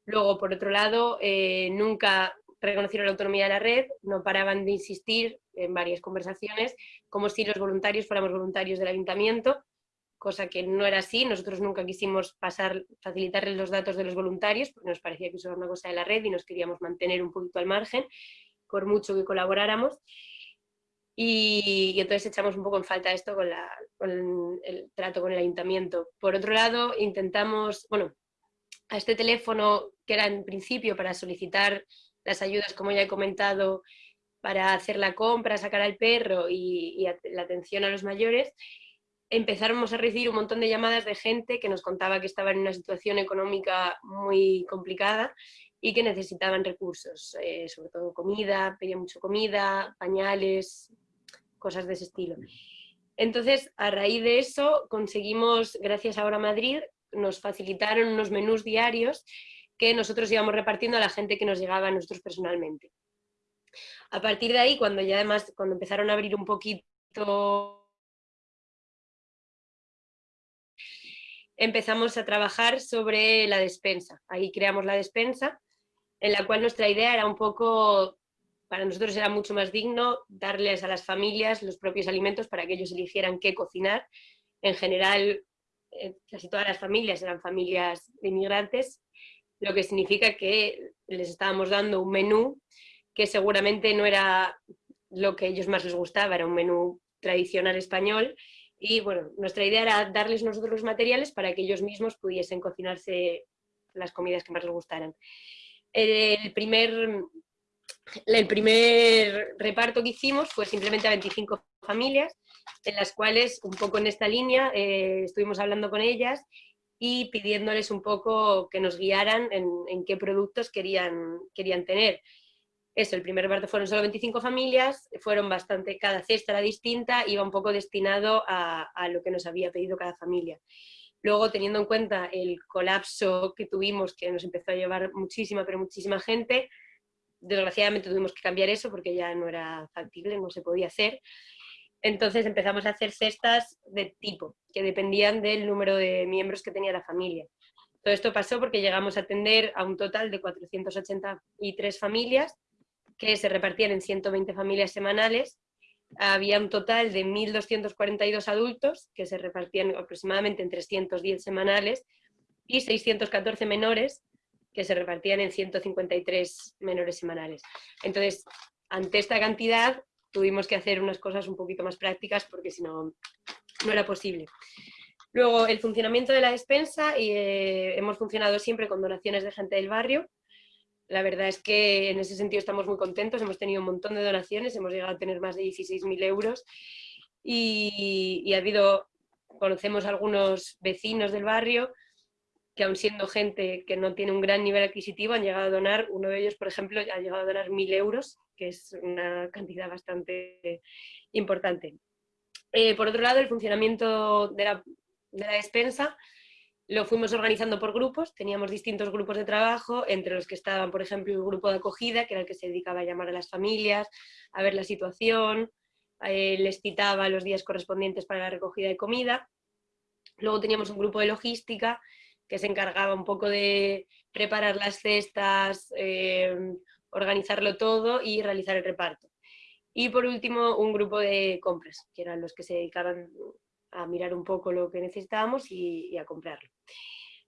H: Luego, por otro lado, eh, nunca reconocieron la autonomía de la red, no paraban de insistir en varias conversaciones, como si los voluntarios fuéramos voluntarios del ayuntamiento, cosa que no era así, nosotros nunca quisimos pasar, facilitarles los datos de los voluntarios, porque nos parecía que eso era una cosa de la red y nos queríamos mantener un poquito al margen, por mucho que colaboráramos. Y, entonces echamos un poco en falta esto con, con el trato con el ayuntamiento. Por otro lado, intentamos, bueno, a este teléfono que era en principio para solicitar las ayudas, como ya he comentado, para hacer la compra, sacar al perro y, la atención a los mayores, empezamos a recibir un montón de llamadas de gente que nos contaba que estaba en una situación económica muy complicada y que necesitaban recursos, eh, sobre todo comida, pedían mucho comida, pañales, cosas de ese estilo. Entonces, a raíz de eso, conseguimos, gracias a Ahora Madrid, nos facilitaron unos menús diarios que nosotros íbamos repartiendo a la gente que nos llegaba a nosotros personalmente. A partir de ahí, cuando ya además, cuando empezaron a abrir un poquito, empezamos a trabajar sobre la despensa. Ahí creamos la despensa, en la cual nuestra idea era un poco, para nosotros era mucho más digno darles a las familias los propios alimentos para que ellos eligieran qué cocinar. En general, eh, casi todas las familias eran familias de inmigrantes, lo que significa que les estábamos dando un menú que seguramente no era lo que a ellos más les gustaba, era un menú tradicional español, y bueno, nuestra idea era darles nosotros los materiales para que ellos mismos pudiesen cocinarse las comidas que más les gustaran. El primer, el primer reparto que hicimos fue simplemente a 25 familias, en las cuales, un poco en esta línea, eh, estuvimos hablando con ellas y pidiéndoles un poco que nos guiaran en, qué productos querían, querían tener. Eso, el primer reparto fueron solo 25 familias, fueron bastante, cada cesta era distinta, iba un poco destinado a, a lo que nos había pedido cada familia. Luego, teniendo en cuenta el colapso que tuvimos, que nos empezó a llevar muchísima, pero muchísima gente, desgraciadamente tuvimos que cambiar eso porque ya no era factible, no se podía hacer. Entonces empezamos a hacer cestas de tipo, que dependían del número de miembros que tenía la familia. Todo esto pasó porque llegamos a atender a un total de 483 familias, que se repartían en 120 familias semanales. Había un total de 1.242 adultos, que se repartían aproximadamente en 310 semanales, y 614 menores, que se repartían en 153 menores semanales. Entonces, ante esta cantidad, tuvimos que hacer unas cosas un poquito más prácticas porque si no, no era posible. Luego, el funcionamiento de la despensa, y, eh, hemos funcionado siempre con donaciones de gente del barrio. La verdad es que en ese sentido estamos muy contentos, hemos tenido un montón de donaciones, hemos llegado a tener más de 16.000 euros y, ha habido, conocemos algunos vecinos del barrio que aun siendo gente que no tiene un gran nivel adquisitivo han llegado a donar, uno de ellos por ejemplo ha llegado a donar mil euros, que es una cantidad bastante importante. Eh, por otro lado, el funcionamiento de la, de la despensa lo fuimos organizando por grupos, teníamos distintos grupos de trabajo, entre los que estaban, por ejemplo, el grupo de acogida, que era el que se dedicaba a llamar a las familias, a ver la situación, eh, les citaba los días correspondientes para la recogida de comida. Luego teníamos un grupo de logística, que se encargaba un poco de preparar las cestas, eh, organizarlo todo y realizar el reparto. Y por último, un grupo de compras, que eran los que se dedicaban a mirar un poco lo que necesitábamos y, a comprarlo.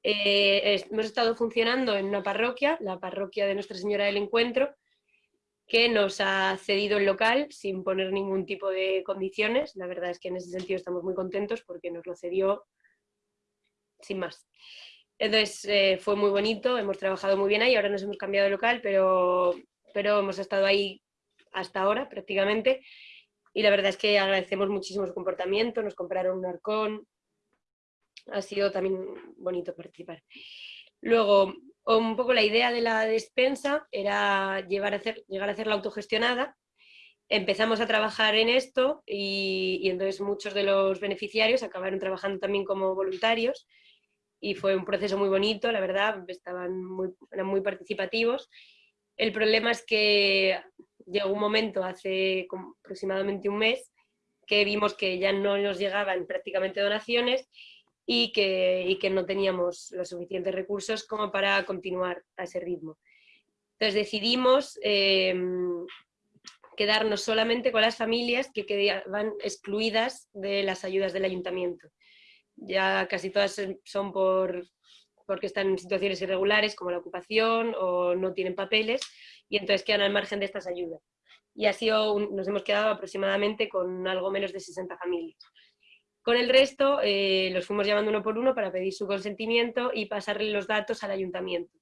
H: Eh, hemos estado funcionando en una parroquia, la parroquia de Nuestra Señora del Encuentro, que nos ha cedido el local sin poner ningún tipo de condiciones. La verdad es que en ese sentido estamos muy contentos porque nos lo cedió sin más. Entonces eh, fue muy bonito, hemos trabajado muy bien ahí, ahora nos hemos cambiado de local, pero, pero hemos estado ahí hasta ahora prácticamente. Y la verdad es que agradecemos muchísimo su comportamiento, nos compraron un arcón, ha sido también bonito participar. Luego, un poco la idea de la despensa era llevar a hacer, llegar a hacer la autogestionada, empezamos a trabajar en esto y, y, entonces muchos de los beneficiarios acabaron trabajando también como voluntarios y fue un proceso muy bonito, la verdad, estaban muy, eran muy participativos. El problema es que llegó un momento hace aproximadamente un mes que vimos que ya no nos llegaban prácticamente donaciones y que, que no teníamos los suficientes recursos como para continuar a ese ritmo. Entonces decidimos em, quedarnos solamente con las familias que quedaban excluidas de las ayudas del ayuntamiento. Ya casi todas son por, porque están en situaciones irregulares como la ocupación o no tienen papeles y entonces quedan al margen de estas ayudas. Y así nos hemos quedado aproximadamente con algo menos de 60 familias. Con el resto eh, los fuimos llamando uno por uno para pedir su consentimiento y pasarle los datos al ayuntamiento.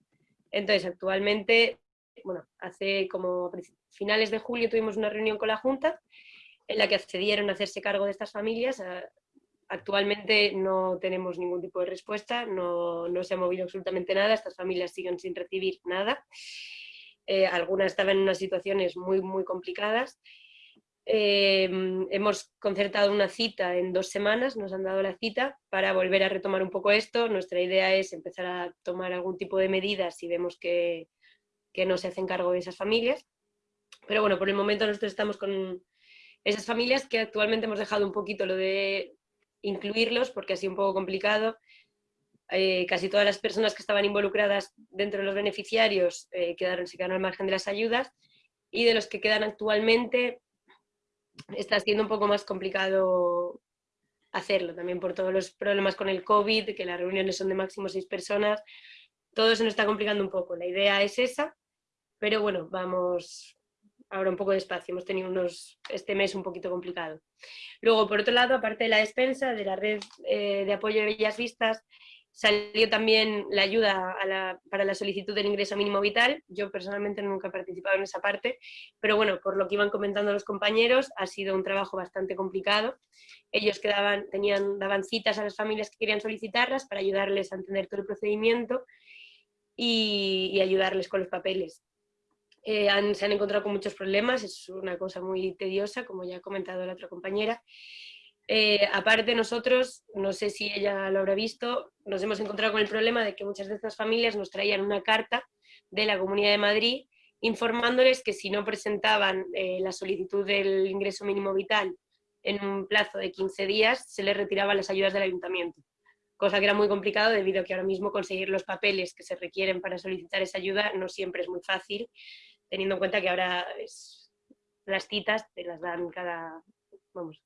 H: Entonces, actualmente, bueno, hace como finales de julio tuvimos una reunión con la Junta en la que accedieron a hacerse cargo de estas familias. Actualmente no tenemos ningún tipo de respuesta, no, no se ha movido absolutamente nada, estas familias siguen sin recibir nada. Eh, algunas estaban en unas situaciones muy, muy complicadas. Eh, hemos concertado una cita en dos semanas, nos han dado la cita para volver a retomar un poco esto. Nuestra idea es empezar a tomar algún tipo de medidas si vemos que, que no se hacen cargo de esas familias. Pero bueno, por el momento nosotros estamos con esas familias que actualmente hemos dejado un poquito lo de incluirlos porque ha sido un poco complicado eh, casi todas las personas que estaban involucradas dentro de los beneficiarios eh, quedaron, se quedaron al margen de las ayudas y de los que quedan actualmente está siendo un poco más complicado hacerlo, también por todos los problemas con el COVID, que las reuniones son de máximo seis personas, todo se nos está complicando un poco. La idea es esa, pero bueno, vamos ahora un poco despacio, hemos tenido unos, este mes un poquito complicado. Luego, por otro lado, aparte de la despensa, de la red eh, de apoyo de Bellas Vistas, Salió también la ayuda para la solicitud del ingreso mínimo vital. Yo personalmente nunca he participado en esa parte, pero bueno, por lo que iban comentando los compañeros, ha sido un trabajo bastante complicado. Ellos quedaban, tenían, daban citas a las familias que querían solicitarlas para ayudarles a entender todo el procedimiento y, ayudarles con los papeles. Eh, se han encontrado con muchos problemas, es una cosa muy tediosa, como ya ha comentado la otra compañera, eh, aparte nosotros, no sé si ella lo habrá visto, nos hemos encontrado con el problema de que muchas de estas familias nos traían una carta de la Comunidad de Madrid informándoles que si no presentaban eh, la solicitud del ingreso mínimo vital en un plazo de 15 días, se les retiraban las ayudas del ayuntamiento. Cosa que era muy complicado debido a que ahora mismo conseguir los papeles que se requieren para solicitar esa ayuda no siempre es muy fácil, teniendo en cuenta que ahora las citas te las dan cada, vamos,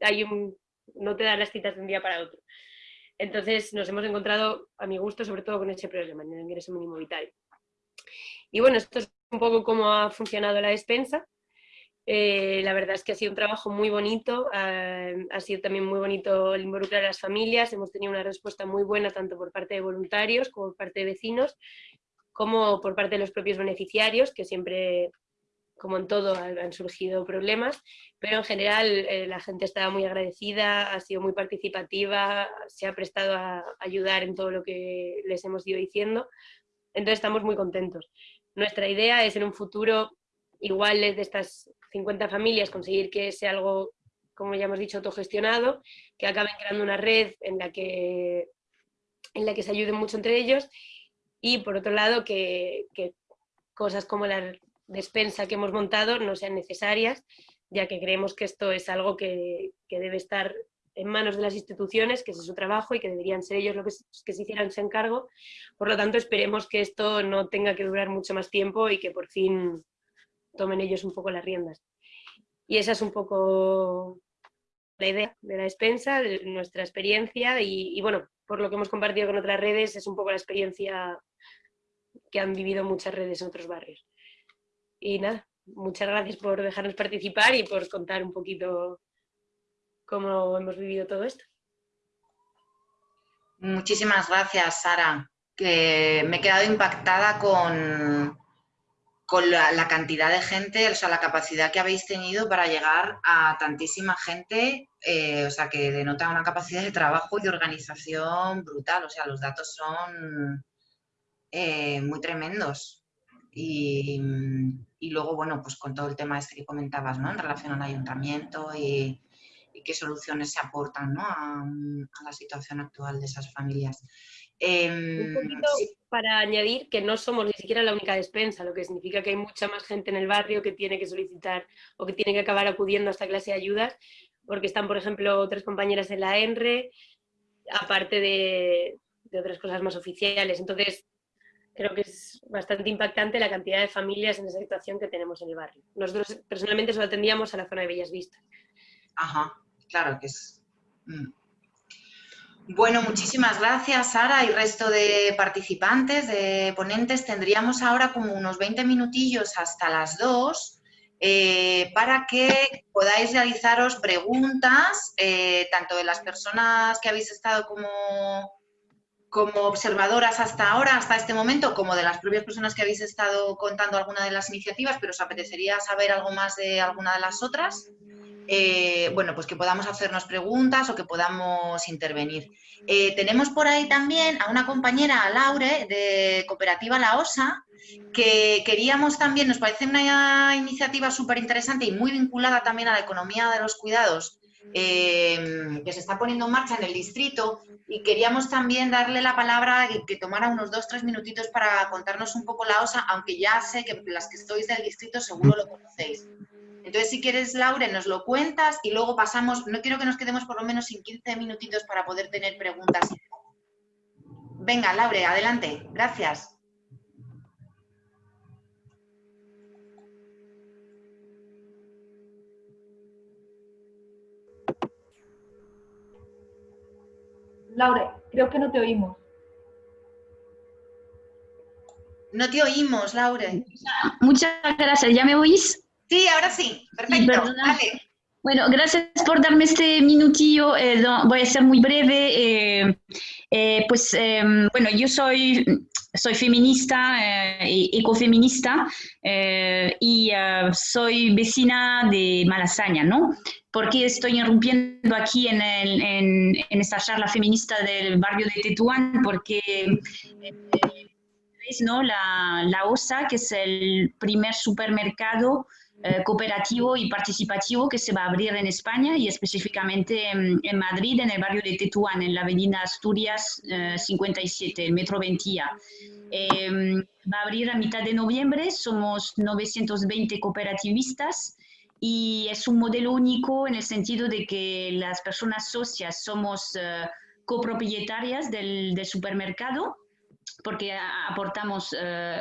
H: hay un, no te dan las citas de un día para otro. Entonces nos hemos encontrado, a mi gusto, sobre todo con ese problema, en el ingreso mínimo vital. Y bueno, esto es un poco cómo ha funcionado la despensa. Eh, la verdad es que ha sido un trabajo muy bonito, ha sido también muy bonito el involucrar a las familias, hemos tenido una respuesta muy buena tanto por parte de voluntarios como por parte de vecinos, como por parte de los propios beneficiarios, que siempre como en todo han surgido problemas, pero en general eh, la gente estaba muy agradecida, ha sido muy participativa, se ha prestado a ayudar en todo lo que les hemos ido diciendo, entonces estamos muy contentos. Nuestra idea es en un futuro, igual de estas 50 familias, conseguir que sea algo, como ya hemos dicho, autogestionado, que acaben creando una red en la que, en la que se ayuden mucho entre ellos y por otro lado que, que cosas como la despensa que hemos montado no sean necesarias, ya que creemos que esto es algo que, debe estar en manos de las instituciones, que es su trabajo y que deberían ser ellos los que, que se hicieran ese encargo. Por lo tanto, esperemos que esto no tenga que durar mucho más tiempo y que por fin tomen ellos un poco las riendas. Y esa es un poco la idea de la despensa, de nuestra experiencia y, y bueno, por lo que hemos compartido con otras redes, es un poco la experiencia que han vivido muchas redes en otros barrios. Y nada, muchas gracias por dejarnos participar y por contar un poquito cómo hemos vivido todo esto.
A: Muchísimas gracias, Sara. Que me he quedado impactada con, con la, cantidad de gente, o sea, la capacidad que habéis tenido para llegar a tantísima gente, eh, o sea, que denota una capacidad de trabajo y de organización brutal, o sea, los datos son eh, muy tremendos. Y, luego, bueno, pues con todo el tema este que comentabas, ¿no? En relación al ayuntamiento y, qué soluciones se aportan, ¿no? A, la situación actual de esas familias.
H: Em, Un poquito para añadir que no somos ni siquiera la única despensa, lo que significa que hay mucha más gente en el barrio que tiene que solicitar o que tiene que acabar acudiendo a esta clase de ayudas, porque están, por ejemplo, otras compañeras en la ENRE, aparte de, de otras cosas más oficiales. Entonces, creo que es bastante impactante la cantidad de familias en esa situación que tenemos en el barrio. Nosotros personalmente solo atendíamos a la zona de Bellas Vistas.
A: Ajá, claro que es... Mm. Bueno, muchísimas gracias Sara y resto de participantes, de ponentes. Tendríamos ahora como unos 20 minutillos hasta las 2 eh, para que podáis realizaros preguntas, eh, tanto de las personas que habéis estado como como observadoras hasta ahora, hasta este momento, como de las propias personas que habéis estado contando alguna de las iniciativas, pero os apetecería saber algo más de alguna de las otras, eh, bueno, pues que podamos hacernos preguntas o que podamos intervenir. Eh, tenemos por ahí también a una compañera, a Laure, de Cooperativa La Osa, que queríamos también, nos parece una iniciativa súper interesante y muy vinculada también a la economía de los cuidados, eh, que se está poniendo en marcha en el distrito y queríamos también darle la palabra y que tomara unos dos, tres minutitos para contarnos un poco la OSA, aunque ya sé que las que estáis del distrito seguro lo conocéis. Entonces, si quieres, Laure, nos lo cuentas y luego pasamos, no quiero que nos quedemos por lo menos sin 15 minutitos para poder tener preguntas. Venga, Laure, adelante. Gracias.
I: Laure, creo que no te oímos.
A: No te oímos, Laure.
J: Muchas gracias. ¿Ya me oís?
A: Sí, ahora sí. Perfecto.
J: Bueno, gracias por darme este minutillo. Eh, voy a ser muy breve. Eh, eh, pues, bueno, yo soy, soy feminista, ecofeminista, y soy vecina de Malasaña, ¿no? ¿Por qué estoy irrumpiendo aquí en, en, esta charla feminista del barrio de Tetuán? Porque ¿no? la, la OSA, que es el primer supermercado eh, cooperativo y participativo que se va a abrir en España y específicamente en, Madrid, en el barrio de Tetuán, en la avenida Asturias 57, el Metro Ventilla. Em, va a abrir a mitad de noviembre, somos 920 cooperativistas y es un modelo único en el sentido de que las personas socias somos uh, copropietarias del, supermercado porque aportamos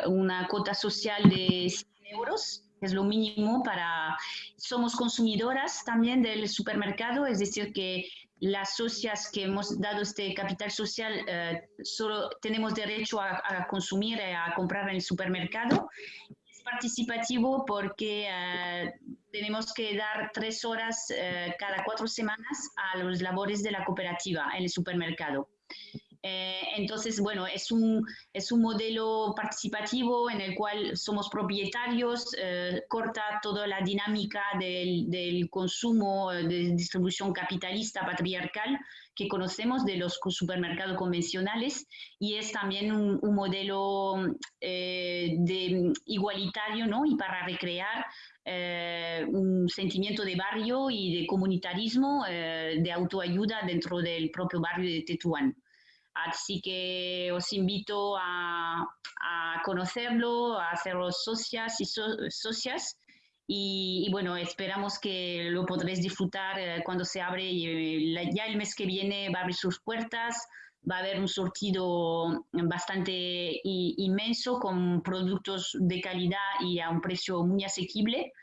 J: una cuota social de 100 euros es lo mínimo para... Somos consumidoras también del supermercado, es decir, que las socias que hemos dado este capital social uh, solo tenemos derecho a, a consumir, a comprar en el supermercado participativo porque eh, tenemos que dar tres horas eh, cada cuatro semanas a los labores de la cooperativa en el supermercado. Eh, entonces, bueno, es un, es un modelo participativo en el cual somos propietarios, eh, corta toda la dinámica del, del, consumo de distribución capitalista patriarcal que conocemos de los supermercados convencionales y es también un, modelo eh, de igualitario ¿no? y para recrear un sentimiento de barrio y de comunitarismo, de autoayuda dentro del propio barrio de Tetuán. Así que os invito a, conocerlo, a haceros socias y socias. Y, bueno, esperamos que lo podréis disfrutar eh, cuando se abre. Eh, ya el mes que viene va a abrir sus puertas, va a haber un sortido bastante inmenso con productos de calidad y a un precio muy asequible,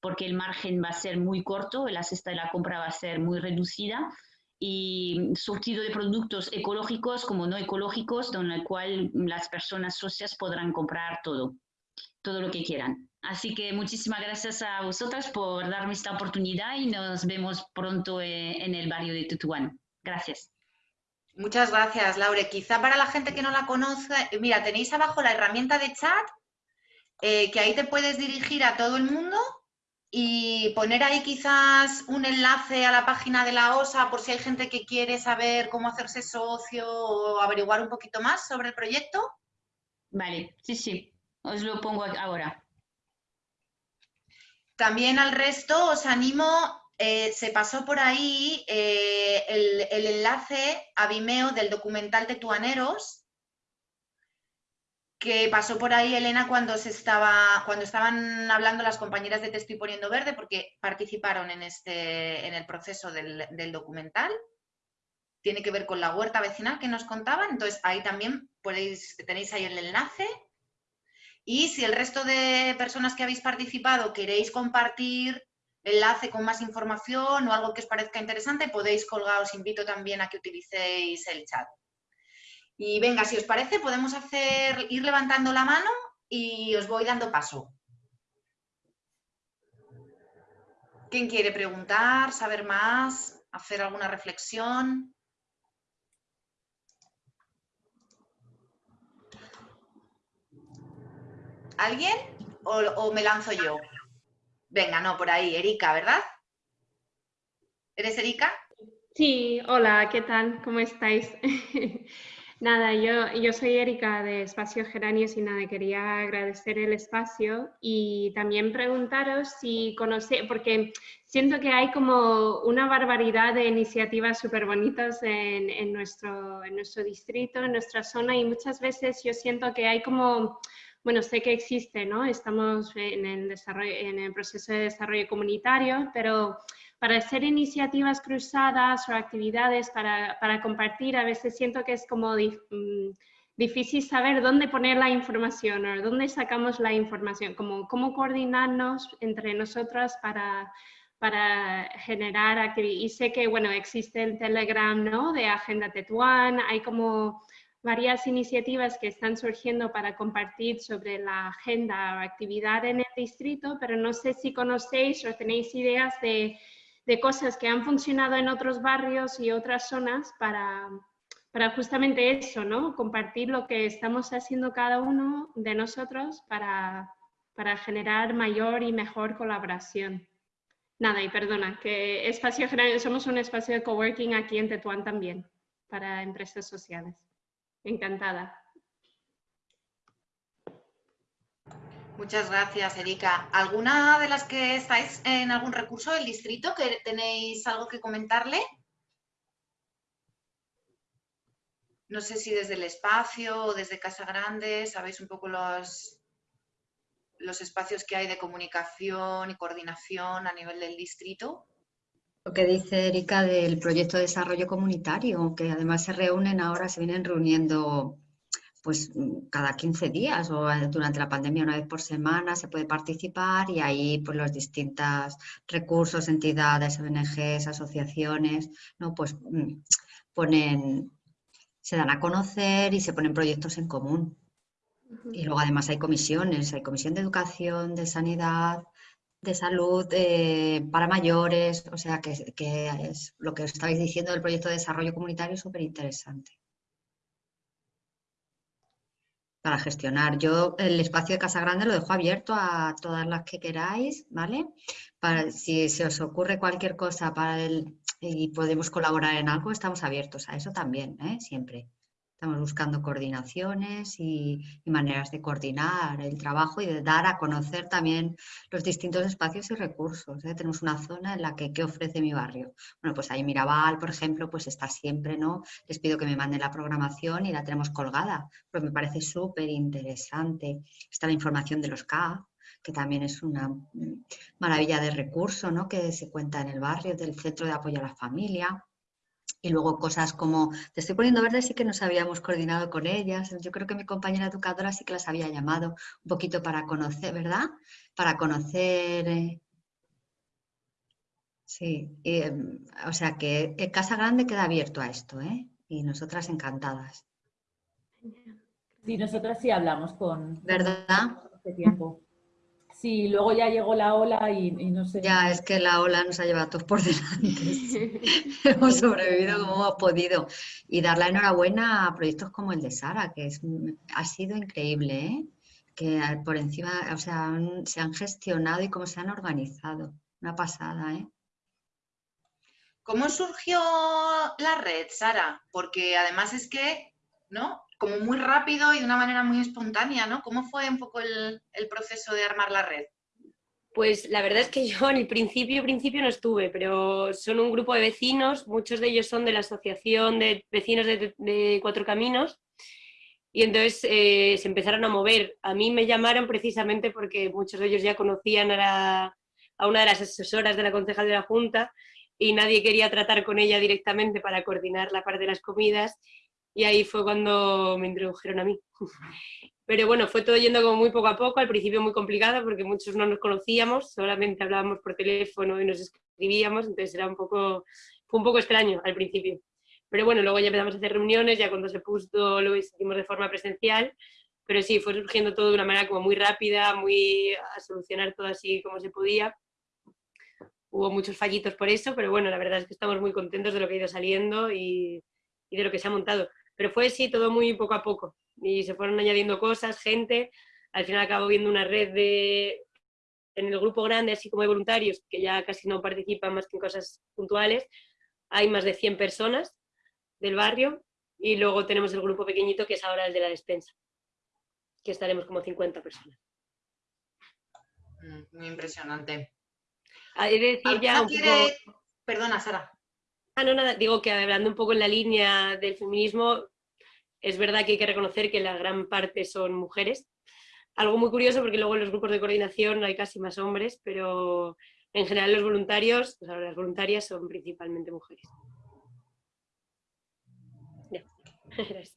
J: porque el margen va a ser muy corto, la cesta de la compra va a ser muy reducida y surtido de productos ecológicos como no ecológicos, donde el cual las personas socias podrán comprar todo, todo lo que quieran. Así que muchísimas gracias a vosotras por darme esta oportunidad y nos vemos pronto eh, en el barrio de Tutuán. Gracias.
A: Muchas gracias, Laure. Quizá para la gente que no la conoce, mira, tenéis abajo la herramienta de chat, eh, que ahí te puedes dirigir a todo el mundo y poner ahí quizás un enlace a la página de la OSA por si hay gente que quiere saber cómo hacerse socio o averiguar un poquito más sobre el proyecto.
J: Vale, sí, sí, os lo pongo ahora.
A: También al resto os animo, eh, se pasó por ahí eh, el, el, enlace a Vimeo del documental Tetuaneros, que pasó por ahí Elena cuando se estaba cuando estaban hablando las compañeras de Te estoy poniendo verde porque participaron en este en el proceso del, documental. Tiene que ver con la huerta vecinal que nos contaban entonces ahí también podéis tenéis ahí el enlace. Y si el resto de personas que habéis participado queréis compartir enlace con más información o algo que os parezca interesante podéis colgar os invito también a que utilicéis el chat y venga, si os parece, podemos hacer, ir levantando la mano y os voy dando paso. ¿Quién quiere preguntar, saber más, hacer alguna reflexión? ¿Alguien? ¿O, ¿O, me lanzo yo? Venga, no, por ahí, Erika, ¿verdad? ¿Eres Erika?
K: Sí, hola, ¿qué tal? ¿Cómo estáis? *laughs* Nada, yo, yo soy Erika de Espacio Geranios y nada, quería agradecer el espacio y también preguntaros si conocéis, porque siento que hay como una barbaridad de iniciativas súper bonitas en, en, nuestro, en nuestro distrito, en nuestra zona y muchas veces yo siento que hay como bueno, sé que existe, ¿no? Estamos en el, desarrollo, en el proceso de desarrollo comunitario, pero para hacer iniciativas cruzadas o actividades para, para compartir, a veces siento que es como mm, difícil saber dónde poner la información o dónde sacamos la información, como cómo coordinarnos entre nosotras para, para generar actividades. Y sé que, bueno, existe el Telegram, ¿no? De Agenda Tetuán, hay como varias iniciativas que están surgiendo para compartir sobre la agenda o actividad en el distrito, pero no sé si conocéis o tenéis ideas de de cosas que han funcionado en otros barrios y otras zonas para, para justamente eso, ¿no? Compartir lo que estamos haciendo cada uno de nosotros para, para generar mayor y mejor colaboración. Nada, y perdona, que espacio general, somos un espacio de coworking aquí en Tetuán también, para empresas sociales. Encantada.
A: Muchas gracias, Erika. ¿Alguna de las que estáis en algún recurso del distrito que tenéis algo que comentarle? No sé si desde el espacio o desde Casa Grande sabéis un poco los, los espacios que hay de comunicación y coordinación a nivel del distrito.
D: Lo que dice Erika del proyecto de desarrollo comunitario, que además se reúnen ahora, se vienen reuniendo pues mm, cada 15 días o eh, durante la pandemia una vez por semana se puede participar y ahí pues los distintos recursos, entidades, ONGs, asociaciones, ¿no? pues mm, ponen, se dan a conocer y se ponen proyectos en común. Y luego además hay comisiones, hay comisión de educación, de sanidad, de salud eh, para mayores, o sea que, que, es lo que estabais diciendo del proyecto de desarrollo comunitario súper interesante. Para gestionar. Yo el espacio de Casa Grande lo dejo abierto a todas las que queráis, ¿vale? Para, si se os ocurre cualquier cosa para el, y podemos colaborar en algo, estamos abiertos a eso también, ¿eh? siempre. Estamos buscando coordinaciones y, maneras de coordinar el trabajo y de dar a conocer también los distintos espacios y recursos. ¿eh? Tenemos una zona en la que, ¿qué ofrece mi barrio? Bueno, pues ahí Mirabal, por ejemplo, pues está siempre, ¿no? Les pido que me manden la programación y la tenemos colgada, pues me parece súper interesante. Está la información de los CAF, que también es una maravilla de recurso, ¿no? Que se cuenta en el barrio, del Centro de Apoyo a la Familia. Y luego cosas como, te estoy poniendo verde, sí que nos habíamos coordinado con ellas. Yo creo que mi compañera educadora sí que las había llamado un poquito para conocer, ¿verdad? Para conocer... Eh, sí, em, o sea que Casa Grande queda abierto a esto, ¿eh? Y nosotras encantadas.
F: Sí, nosotras sí hablamos con...
D: ¿Verdad?
F: Este tiempo. Sí, luego ya llegó la ola y, no sé.
D: Ya, es que la ola nos ha llevado todos por *laughs* delante. *laughs* hemos sobrevivido como hemos podido. Y dar la enhorabuena a proyectos como el de Sara, que es, ha sido increíble, ¿eh? que por encima, o sea, se han gestionado y cómo se han organizado. Una pasada, ¿eh?
A: ¿Cómo surgió la red, Sara? Porque además es que, ¿no? Como muy rápido y de una manera muy espontánea, ¿no? ¿Cómo fue un poco el, proceso de armar la red?
H: Pues la verdad es que yo en el principio, principio no estuve, pero son un grupo de vecinos, muchos de ellos son de la Asociación de Vecinos de, Cuatro Caminos, y entonces eh, se empezaron a mover. A mí me llamaron precisamente porque muchos de ellos ya conocían a, a una de las asesoras de la concejal de la Junta y nadie quería tratar con ella directamente para coordinar la parte de las comidas y ahí fue cuando me introdujeron a mí. *laughs* Pero bueno, fue todo yendo como muy poco a poco, al principio muy complicado porque muchos no nos conocíamos, solamente hablábamos por teléfono y nos escribíamos, entonces era un poco, fue un poco extraño al principio. Pero bueno, luego ya empezamos a hacer reuniones, ya cuando se puso lo hicimos de forma presencial, pero sí, fue surgiendo todo de una manera como muy rápida, muy a solucionar todo así como se podía. Hubo muchos fallitos por eso, pero bueno, la verdad es que estamos muy contentos de lo que ha ido saliendo y, y de lo que se ha montado. Pero fue así todo muy poco a poco y se fueron añadiendo cosas, gente, al final acabo viendo una red de, en el grupo grande, así como de voluntarios, que ya casi no participan más que en cosas puntuales, hay más de 100 personas del barrio y luego tenemos el grupo pequeñito que es ahora el de la despensa, que estaremos como 50 personas.
A: Mm, muy impresionante.
H: De decir ya un poco...
A: Perdona, Sara.
H: Ah, no, nada, digo que hablando un poco en la línea del feminismo, es verdad que hay que reconocer que la gran parte son mujeres. Algo muy curioso porque luego en los grupos de coordinación hay casi más hombres, pero en general los voluntarios, las voluntarias son principalmente mujeres. *laughs*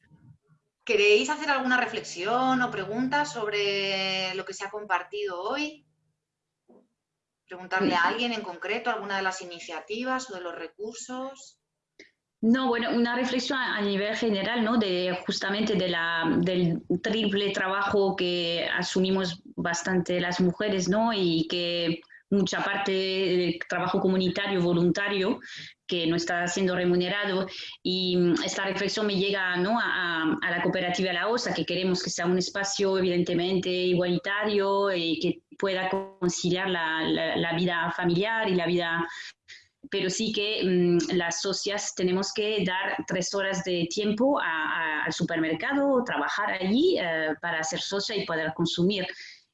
A: ¿Queréis hacer alguna reflexión o pregunta sobre lo que se ha compartido hoy? Preguntarle a alguien en concreto alguna de las iniciativas o de los recursos.
J: No, bueno, una reflexión a nivel general, ¿no? De justamente de la, del triple trabajo que asumimos bastante las mujeres, ¿no? Y que mucha parte del trabajo comunitario, voluntario, que no está siendo remunerado. Y mm, esta reflexión me llega ¿no? a, a, la cooperativa La Osa, que queremos que sea un espacio evidentemente igualitario y que pueda conciliar la, la, vida familiar y la vida pero sí que mm, las socias tenemos que dar tres horas de tiempo al supermercado, trabajar allí eh, para ser socia y poder consumir.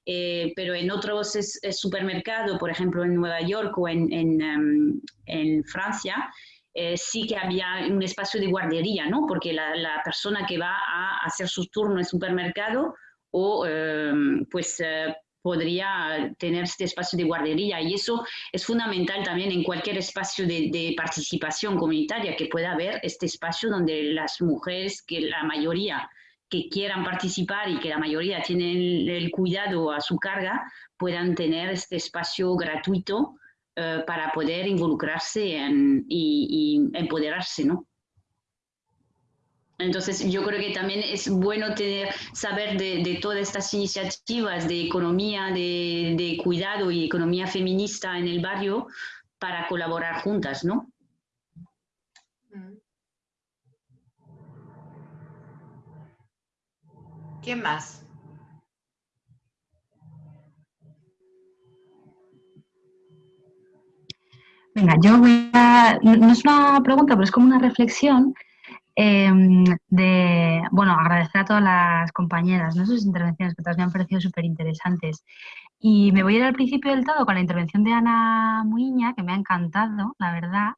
J: Eh, pero en otros supermercados, por ejemplo en Nueva York o en, en, em, Francia, eh, sí que había un espacio de guardería, ¿no? Porque la, la, persona que va a hacer su turno en supermercado o em, pues eh, podría tener este espacio de guardería y eso es fundamental también en cualquier espacio de, de, participación comunitaria que pueda haber este espacio donde las mujeres, que la mayoría que quieran participar y que la mayoría tienen el, cuidado a su carga puedan tener este espacio gratuito eh, para poder involucrarse y, empoderarse, ¿no? Entonces, yo creo que también es bueno saber de, todas estas iniciativas de economía, de, de, cuidado y economía feminista en el barrio para colaborar juntas, ¿no?
A: ¿Quién más?
G: Venga, yo voy a... No es una pregunta, pero es como una reflexión em, de, bueno, agradecer a todas las compañeras, ¿no? sus intervenciones que todas me han parecido súper interesantes. Y me voy a ir al principio del todo con la intervención de Ana Muiña, que me ha encantado, la verdad.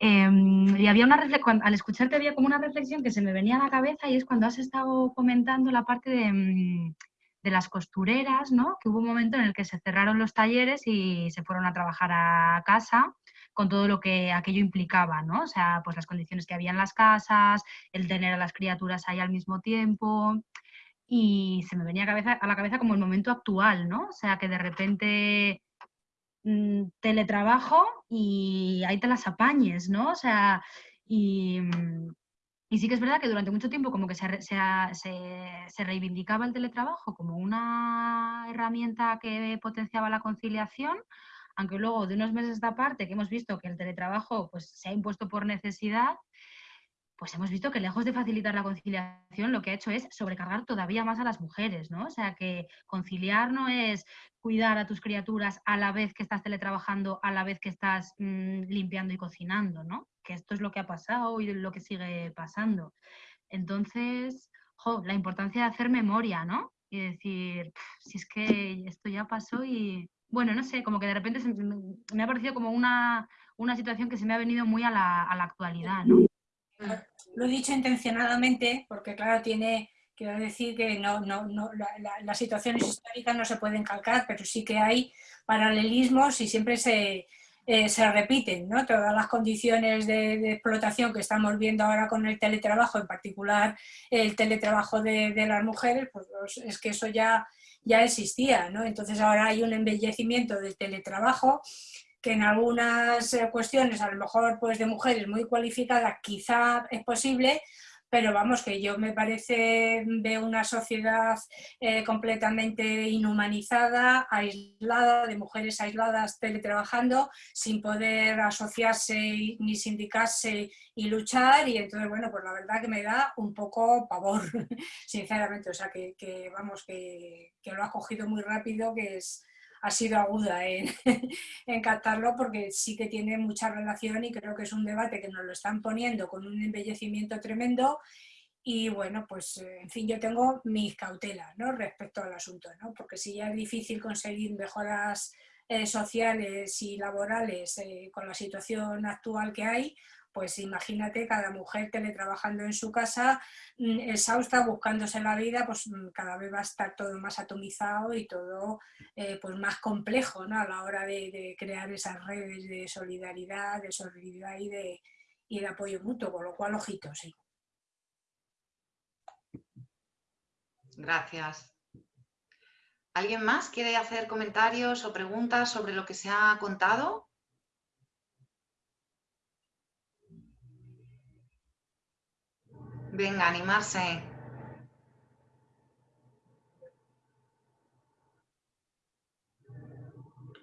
G: Em, y había una al escucharte había como una reflexión que se me venía a la cabeza y es cuando has estado comentando la parte de, mm, de las costureras, ¿no? Que hubo un momento en el que se cerraron los talleres y se fueron a trabajar a casa con todo lo que aquello implicaba, ¿no? O sea, pues las condiciones que había en las casas, el tener a las criaturas ahí al mismo tiempo. Y se me venía a, a la cabeza como el momento actual, ¿no? O sea, que de repente teletrabajo y ahí te las apañes, ¿no? O sea, y, mm, y, sí que es verdad que durante mucho tiempo como que se, reivindicaba el teletrabajo como una herramienta que potenciaba la conciliación, aunque luego de unos meses esta parte que hemos visto que el teletrabajo pues, se ha impuesto por necesidad, pues hemos visto que lejos de facilitar la conciliación, lo que ha hecho es sobrecargar todavía más a las mujeres, ¿no? O sea, que conciliar no es cuidar a tus criaturas a la vez que estás teletrabajando, a la vez que estás mm, limpiando y cocinando, ¿no? Que esto es lo que ha pasado y lo que sigue pasando. Entonces, jo, la importancia de hacer memoria, ¿no? Y decir, si es que esto ya pasó y, bueno, no sé, como que de repente me ha parecido como una, situación que se me ha venido muy a la, actualidad, ¿no?
C: Lo he dicho intencionadamente porque, claro, tiene, quiero decir que no, no, no las situaciones históricas no se pueden calcar, pero sí que hay paralelismos y siempre se, eh, se repiten, ¿no? Todas las condiciones de, explotación que estamos viendo ahora con el teletrabajo, en particular el teletrabajo de, de las mujeres, pues es que eso ya ya existía, ¿no? Entonces ahora hay un embellecimiento del teletrabajo que en algunas eh, cuestiones, a lo mejor pues de mujeres muy cualificadas, quizá es posible, pero vamos, que yo me parece, veo una sociedad eh, completamente inhumanizada, aislada, de mujeres aisladas teletrabajando, sin poder asociarse ni sindicarse y luchar, y entonces, bueno, pues la verdad que me da un poco pavor, *laughs* sinceramente, o sea, que, vamos, que, que lo ha cogido muy rápido, que es ha sido aguda en, *laughs* en, captarlo porque sí que tiene mucha relación y creo que es un debate que nos lo están poniendo con un embellecimiento tremendo y bueno, pues eh, en fin, yo tengo mis cautelas respecto al asunto, ¿no? porque si ya es difícil conseguir mejoras eh, sociales y laborales eh, con la situación actual que hay, pues imagínate cada mujer teletrabajando en su casa, mm, exhausta, buscándose la vida, pues mm, cada vez va a estar todo más atomizado y todo eh, pues más complejo ¿no? a la hora de, crear esas redes de solidaridad, de solidaridad y de, y de apoyo mutuo, con lo cual, ojito, sí.
A: Gracias. ¿Alguien más quiere hacer comentarios o preguntas sobre lo que se ha contado? Venga, animarse.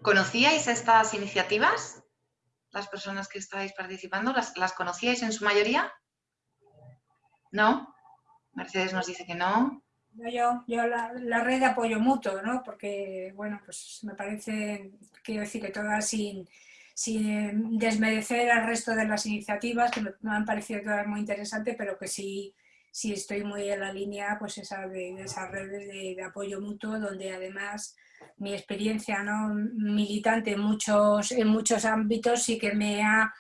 A: ¿Conocíais estas iniciativas? Las personas que estáis participando, ¿las, ¿las conocíais en su mayoría? ¿No? Mercedes nos dice que no.
C: Yo, yo la, red de apoyo mutuo, ¿no? Porque, bueno, pues me parece, quiero decir que todas sin, sin desmerecer al resto de las iniciativas, que me, han parecido todas muy interesantes, pero que sí, sí estoy muy en la línea pues esa de, esas redes de, apoyo mutuo, donde además mi experiencia ¿no? militante en muchos, en muchos ámbitos sí que me ha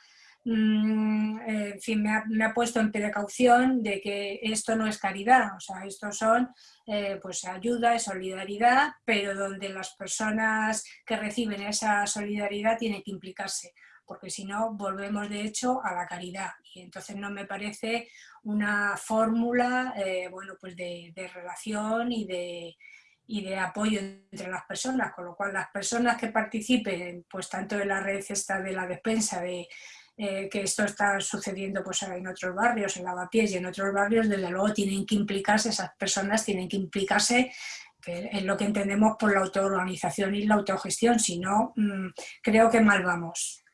C: en fin, me ha, puesto en precaución de que esto no es caridad, o sea, esto son eh, pues ayuda, solidaridad, pero donde las personas que reciben esa solidaridad tienen que implicarse, porque si no volvemos de hecho a la caridad. Y entonces no me parece una fórmula eh, bueno, pues de, de relación y de, y de apoyo entre las personas, con lo cual las personas que participen, pues tanto en la red esta de la despensa, de, eh, que esto está sucediendo pues, en otros barrios, en Lavapiés y en otros barrios, desde luego tienen que implicarse, esas personas tienen que implicarse en lo que entendemos por la autoorganización y la autogestión, si no, mm, creo que mal vamos.